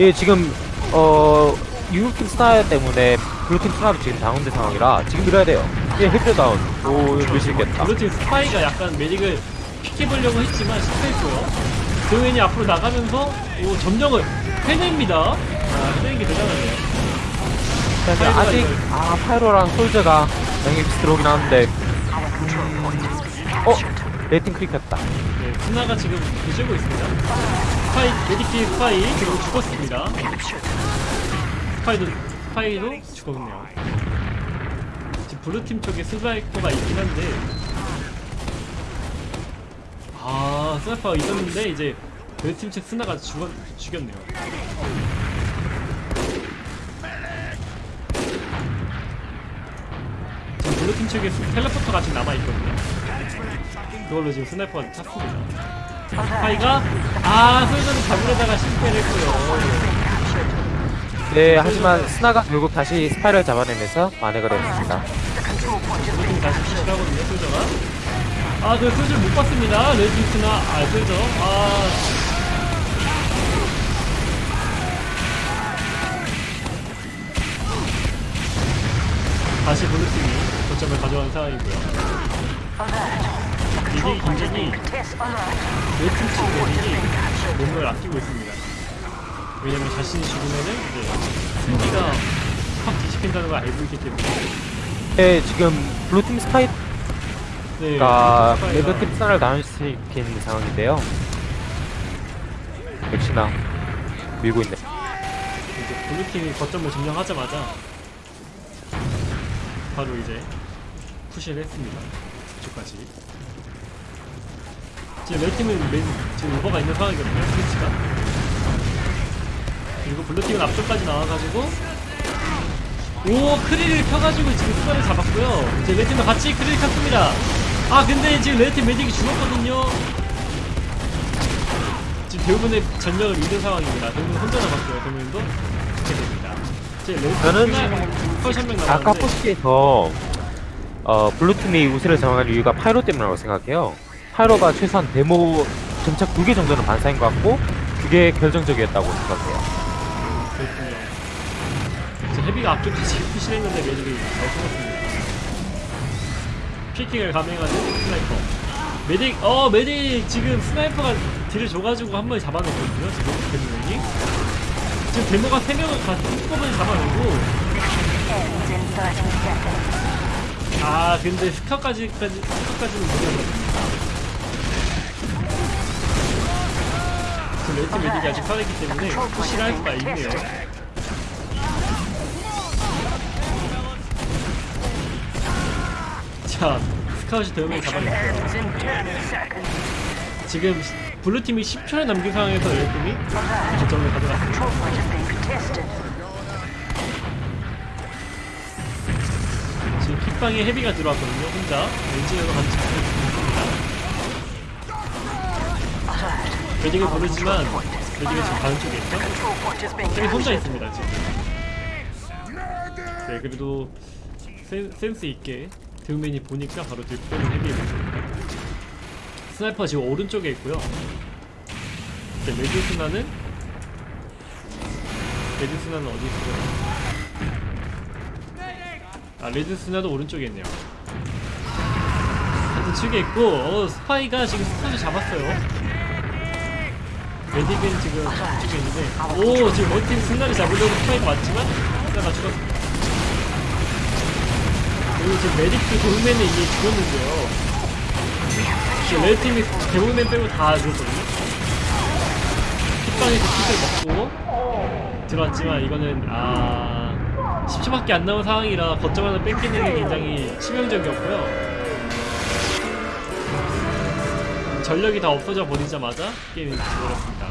예 지금 어 유흥팀 스나 때문에 블루팀 스나도 지금 다운된 상황이라 지금 밀어야 돼요 예 힐드 다운 오 밀수 있겠다 블루팀 스파이가 약간 메딕을 픽해보려고 했지만 실패했고요. 도현이 앞으로 나가면서 오, 점령을 해냅니다. 아, 해내는 게 대단하네요. 파이로가 아직 이걸- 아 파이로랑 솔저가 양이 비슷하긴 하는데 어? 레이팅 클릭했다 네, 스나가 지금 뒤지고 있습니다. 스파이, 메디키 스파이 지금 죽었습니다. 스파이도, 스파이도 죽었네요. 지금 블루팀 쪽에 스나이퍼가 있긴 한데 아, 스나이퍼가 있었는데 이제 레드팀 측 스나가 죽었, 죽였네요. 지금 블루 팀 측에 스- teleporter가 지금 남아있거든요. 그걸로 지금 스나이퍼가 찼습니다. 스파이가 아 솔저는 잡으려다가 실패를 했고요. 네 하지만 스나가 결국 다시 스파이를 잡아내면서 만회가 되었습니다 다시 push를 하거든요 솔저가. 아그 솔저를 못 봤습니다. 레드팀 스나 아 솔저 아 다시 블루팀이 거점을 가져간 상황이고요. 이게 굉장히. 레이팅 측 메딕이 뭔가를 아끼고 있습니다. 왜냐면 자신이 죽으면은 이제 승기가 확 뒤집힌다는 걸 알고 있기 때문에 네 지금 블루팀 스파이 가 네, 스파이가 레드팀 스나를 나눠시킨 상황인데요 역시나 밀고 있네 이제 블루팀이 거점을 점령하자마자 바로 이제 푸시를 했습니다. 이쪽까지. 지금 레드팀은 맨, 지금 오버가 있는 상황이거든요, 스위치가. 그리고 블루팀은 앞쪽까지 나와가지고 오 크릴을 켜가지고 지금 수단을 잡았고요. 이제 레드팀도 같이 크릴 켰습니다. 아 근데 지금 레드팀 메딕이 죽었거든요. 지금 대부분의 전력을 잃은 상황입니다. 대부분 혼자 남았어요 대부분도. 이렇게 됩니다. 저는 아까 포스트에서 어, 블루팀이 우세를 정한 이유가 파이로 때문이라고 생각해요. 파이로가 최소한 데모 점착 두개 정도는 반사한 것 같고 그게 결정적이었다고 생각해요. 그렇군요. 헤비가 앞쪽까지 push했는데 메딕이 잘 숨었습니다 peeking을 감행하는 스나이퍼. 메딕 어 메딕 지금 스나이퍼가 딜을 줘가지고 한 번에 잡아냈거든요 지금. 데모맨이. 지금 데모가 3명을 다 한꺼번에 잡아내고. Ends in 30 seconds. 아 근데 스카까지까지 스카까지는 못해봤습니다. 지금 레드 메딕이 아직 살아있기 때문에 push를 할 수가 있네요 자 스카웃이 10 seconds. 지금 블루팀이 10초를 남긴 상황에서 레이팀이 결정을 가져갔습니다. 지금 킥방에 헤비가 들어왔거든요 혼자 엔지니어가 같이 있습니다 메딕을 부르지만 메딕이 지금 다른 쪽에 있죠? 헤비 혼자. 있습니다 지금 네 그래도 센, 센스 있게 드우맨이 보니까 바로 들빼는 헤비에 니다. 스나이퍼 지금 오른쪽에 있고요. 네, 레드스나는 레드스나는 어디 있어요? 아 레드스나도 오른쪽에 있네요. 같은 측에 있고 어 스파이가 지금 스파이를 잡았어요. 메딕은 지금 이쪽에 있는데 오 지금 레드팀 승나를 잡으려고 스파이가 왔지만 스파이가 죽었습니다 그리고 지금 메딕도 돌맨에 이미 죽었는데요. 지금 레드팀이 대부분 빼고 다 죽었거든요 kit방에서 kit을 먹고 들어왔지만 이거는 아 10초밖에 안 남은 상황이라 거점 하나 뺏기는 게 굉장히 치명적이었고요. 전력이 다 없어져 버리자마자 게임이 죽어버렸습니다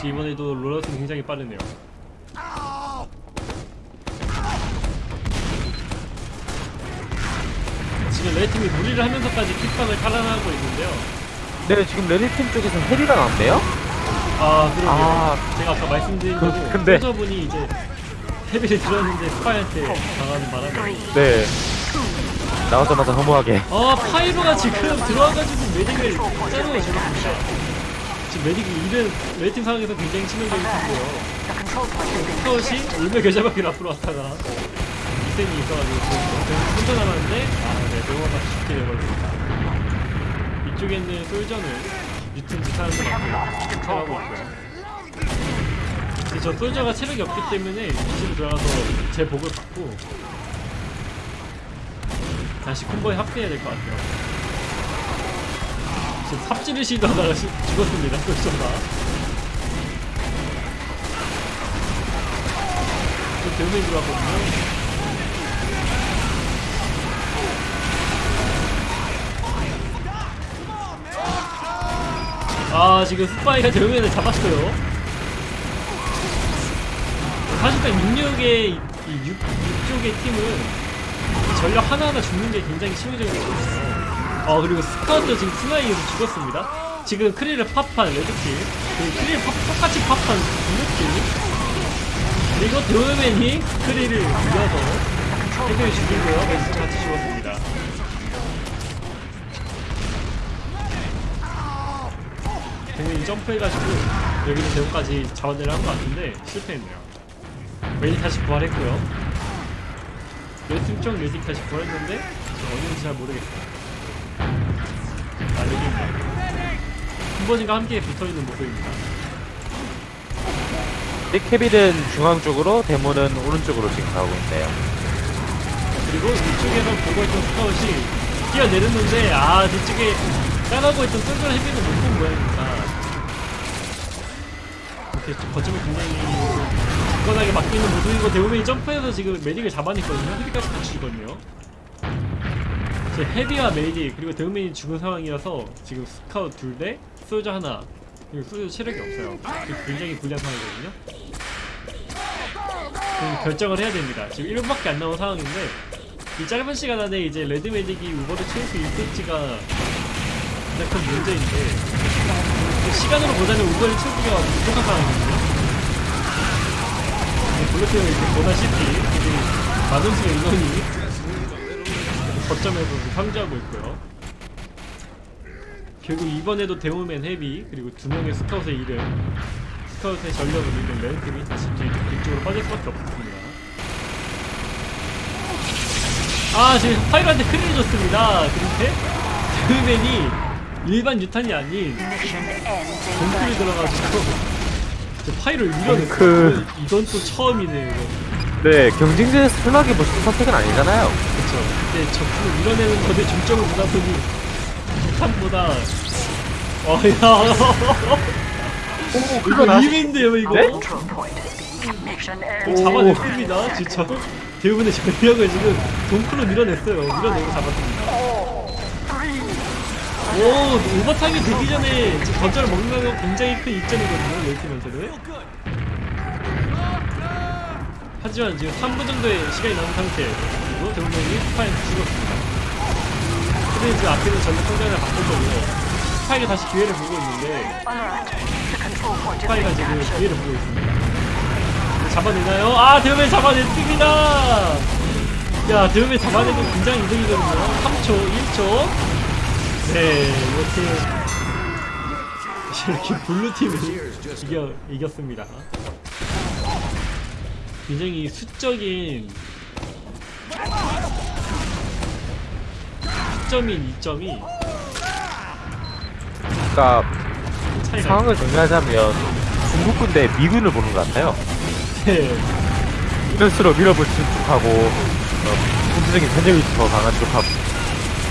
역시 이번에도 rollout은 굉장히 빠르네요 지금 레드팀이 무리를 하면서까지 킥방을 탈환하고 있는데요 네, 지금 레드팀 쪽에서 헤비가 나왔네요? 아 그러게요 아. 제가 아까 말씀드린 그- 대로 근데- 솔저분이 이제 헤비를 들었는데 스파이한테 당하는 바람에 네. 나오자마자 허무하게. 아 파이로가 지금 들어와가지고 메딕을 짜르고 죽었습니다 지금 메딕이 이른 레이팅 상황에서 굉장히 치명적인 스카웃이 contested. 울며 겨자밖에 앞으로 왔다가 이센이 있어가지고 지금 혼자 남았는데 아네 병원가 죽게 돼버렸습니다. 이쪽에 있는 솔저는 유튜브 사람들 같고 하고 있고요. 근데 저 솔저가 체력이 없기 때문에 위치로 들어가서 제 복을 받고 다시 콤보에 합류해야 될 것 같아요 지금 삽질을 시도하다가 시- 죽었습니다 솔저가 또 대문이 들어왔거든요. 아 지금 스파이가 대문을 잡았어요. 사실상 66의 이 6, 6쪽의 팀은 전력 하나하나 죽는 게 굉장히 치명적이거든요 어 그리고 스카우트 지금 스나이에서 죽었습니다. 지금 크리를 팝한 레드팀 그리고 크리를 팝, 똑같이 팝한 블루팀 그리고 드로맨이 크리를 이어서 태클을 죽이고요. 멘스 같이 죽었습니다. 대문이 점프해가지고 여기는 대문까지 자원을 한 것 같은데 실패했네요. 웨이 다시 부활했고요. 레드팀 쪽 레드팀 다시 부활했는데 어딘지 잘 모르겠어요 콤버진과 함께 붙어있는 모습입니다. 케빌은 중앙 쪽으로, 데모는 오른쪽으로 지금 가고 있네요. 그리고 이쪽에서 보고 있던 스카웃이 뛰어내렸는데 아 뒤쪽에 따라오고 있던 쏠쏠 헤비는 못본 모양입니다. 이렇게 거점이 굉장히 굳건하게 막혀 있는 모습이고 데모맨이 점프해서 지금 메딕을 잡아냈거든요. 헤비까지 죽었네요 제 헤비와 메딕 그리고 데모맨이 죽은 상황이라서 지금 스카웃 둘에 솔저 하나 그리고 솔저 체력이 없어요 굉장히 불리한 상황이거든요 그 결정을 해야 됩니다. 지금 1분밖에 안 남은 상황인데 이 짧은 시간 안에 이제 레드 메딕이 우버를 채울 수 있을지가 가장 큰 문제인데 그 시간으로 보자면 Uber를 채우기가 부족한 상황이거든요. Blue팀은 이제 보다시피 굉장히 많은 수의 인원이 거점에서 상주하고 있고요. 결국 이번에도 Demoman Heavy 그리고 두 명의 Scout의 이름 Scout의 전력을 잃는 Red팀이 다시 뒤, 뒤쪽으로 빠질 수밖에 없습니다. 아 지금 Pyro한테 큰일이 줬습니다. 그런데 데모맨이 일반 유탄이 아닌 30 들어가지고 저 파이를 밀어냈어. 그- 이건 또 처음이네요. 이거. 네, 경쟁전에서 편하게 멋진 선택은 아니잖아요. 그쵸. 근데 적군을 밀어내는 것에 중점을 두다 보니 폭탄보다 어야 오, 이거 이민데요 이거 네? 오, ends. 잡아냈습니다 진짜 대부분의 전력을 지금 동크로 밀어냈어요 밀어내고 잡았습니다 오 오버타임이 되기 전에 거점을 먹는 건 굉장히 큰 이점이거든요 Red팀한테는 하지만 지금 3분 정도의 시간이 남은 상태 그리고 대부분이 스파이한테 죽었습니다. 근데 지금 앞에는 전력 성장을 바꾼 거고요 스파이가 다시 기회를 보고 있는데 스파이가 지금 captured. 기회를 보고 있습니다. 잡아내나요? 아 대부분 잡아냈습니다! 야 대부분 잡아내고 굉장히 이득이거든요. 3초 1초. 네 이렇게 이렇게 블루팀을 이겨, 이겼습니다 굉장히 수적인 수점인 2점이 그러니까 차이가 상황을 정리하자면 중국 군 대 미군을 보는 것 같아요. 네. 이럴수록 밀어붙인 쪽하고 어, 군사적인 전쟁이 더 강한 쪽하고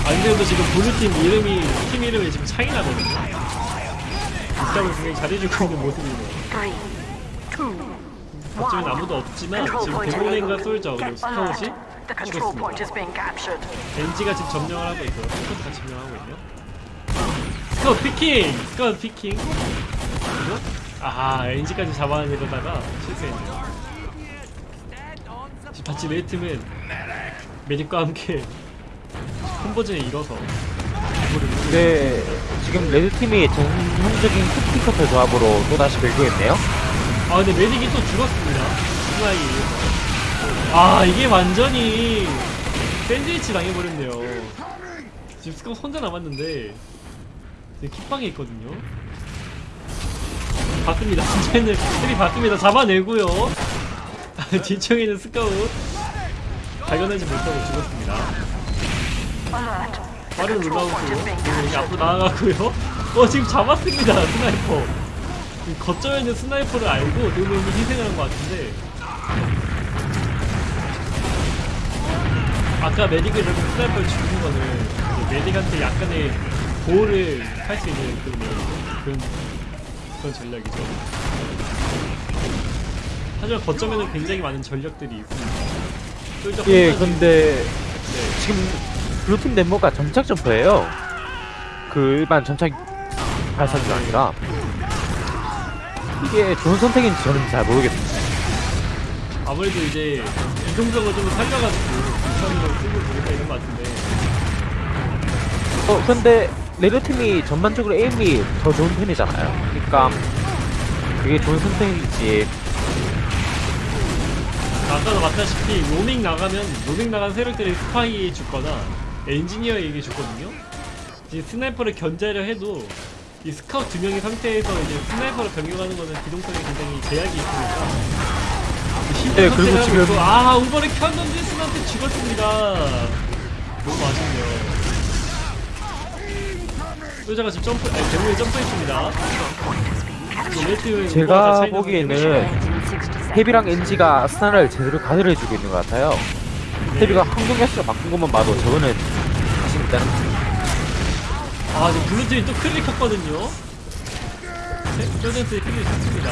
안 그래도 지금 Blue팀 이름이 팀 이름이 지금 차이 나거든요 입장을 굉장히 잘해주고 있는 모습이네요 One. 아무도 없지만 지금 Demoman과. Soldier 그리고 Scout이 죽었습니다. 벤지가 지금 점령을 하고 있고요 Scout가 점령하고 있네요 Scout picking! Scout picking 그리고 아 Engi까지 잡아내려다가 실수했네요 지금 같이 Red팀은 Medic과 함께 콤보전에 누르고 네, 지금 Red팀이 전형적인 cookie cutter 조합으로 또다시 밀고 있네요 아 근데 Medic이 또 죽었습니다. 스나이. 아 이게 완전히 샌드위치 당해버렸네요. 지금 스카웃 혼자 남았는데 지금 킥방에 있거든요. 봤습니다. 진짜는 헬이 봤습니다. 잡아내고요. 뒤쪽에 있는 스카웃 발견하지 못하고 죽었습니다. 빠른 올라오고 여기 captured. 앞으로 나아가고요. 어 지금 잡았습니다. Sniper. 이 거점에 있는 Sniper를 알고 대부분이 희생을 한것 같은데. 아까 Medic을 이렇게 Sniper를 죽인 거는 Medic한테 약간의 보호를 할 수 있는 그런 그런, 그런 전략이죠. 하지만 거점에는 굉장히 많은 전력들이 있습니다 예, 근데 네. 지금 Blue팀 Demo가 점착 점프예요. 그 일반 점착 발사기가 아니라 이게 좋은 선택인지 저는 잘 모르겠습니다 아무래도 이제 이동적으로 좀 살려가지고 불편이랑 쓰고 보겠다 이런 것 같은데. 어 근데 Red 팀이 전반적으로 aim이 더 좋은 편이잖아요. 그러니까 그게 좋은 선택인지. 아까도 봤다시피 로밍 나가면 로밍 나간 세력들이 스파이에 죽거나 엔지니어에게 죽거든요. 이제 Sniper를 견제하려 해도 이 스카우트 두 명의 상태에서 이제 Sniper를 변경하는 거는 기동성에 굉장히 제약이 있으니까 네, 그리고 지금- 아 우버를 켰는데 스나한테 죽었습니다. 너무 아쉽네요. 소자가 지금 점프 아니 대문에 점프했습니다. 제가 보기에는 헤비랑 엔지가 스나를 제대로 가드를 해주고 있는 것 같아요. 헤비가 항공 야수로 바꾼 것만 봐도 저거는 자신 있다는 아, 지금 블루팀이 또 클릭 켰거든요. 네, 쇼젠스의 클릭 켰습니다.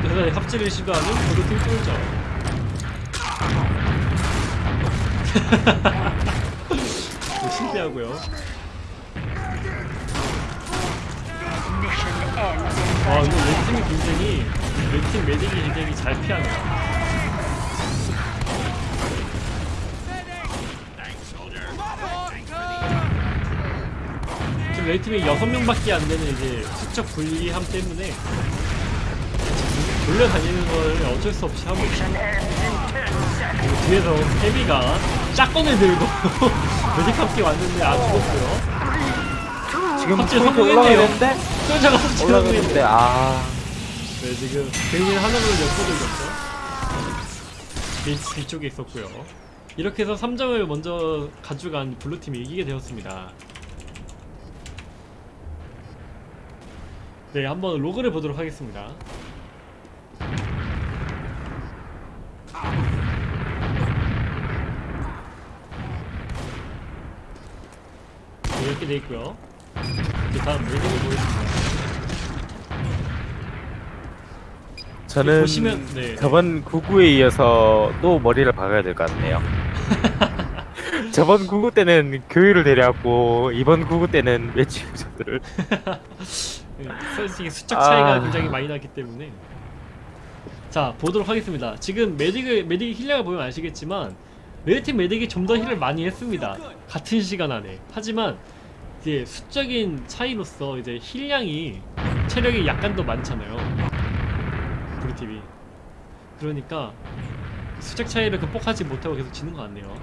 그래서 합체를 시도하는 블루팀 ends in 와 이거 레팀이 굉장히 레팀 메딕이 굉장히 잘 피하네요. 지금 레팀이 6명밖에 안 되는 이제 수적 불리함 때문에 돌려다니는 걸 어쩔 수 없이 하고 있어요. 그리고 뒤에서 헤비가 짝꿍을 들고 메딕 함께 왔는데 안 죽었어요. 지금 포인트 성공했네요. 갑자기 올라가는데 성공했는데 아 네 지금 베인 하나로 엿보들렸죠 베이스 뒤쪽에 있었고요 이렇게 해서 3점을 먼저 가져간 블루팀이 이기게 되었습니다 네 한번 로그를 보도록 하겠습니다 네, 이렇게 돼 있고요 그 다음 메뉴를 보여줍니다 저는 보시면 네. 저번 99에 이어서 또 머리를 박아야 될 것 같네요. 저번 99 때는 교육을 데려왔고 이번 99 때는 네, 솔직히 수적 차이가 아. 굉장히 많이 나기 때문에. 자 보도록 하겠습니다. 지금 Medic을 Medic heal량을 보면 아시겠지만 Red팀 Medic이 좀 더 heal을 많이 했습니다. 같은 시간 안에. 하지만 이제 수적인 차이로서 이제 heal량이 체력이 약간 더 많잖아요. Blue팀이. 그러니까 수적 차이를 극복하지 못하고 계속 지는 것 같네요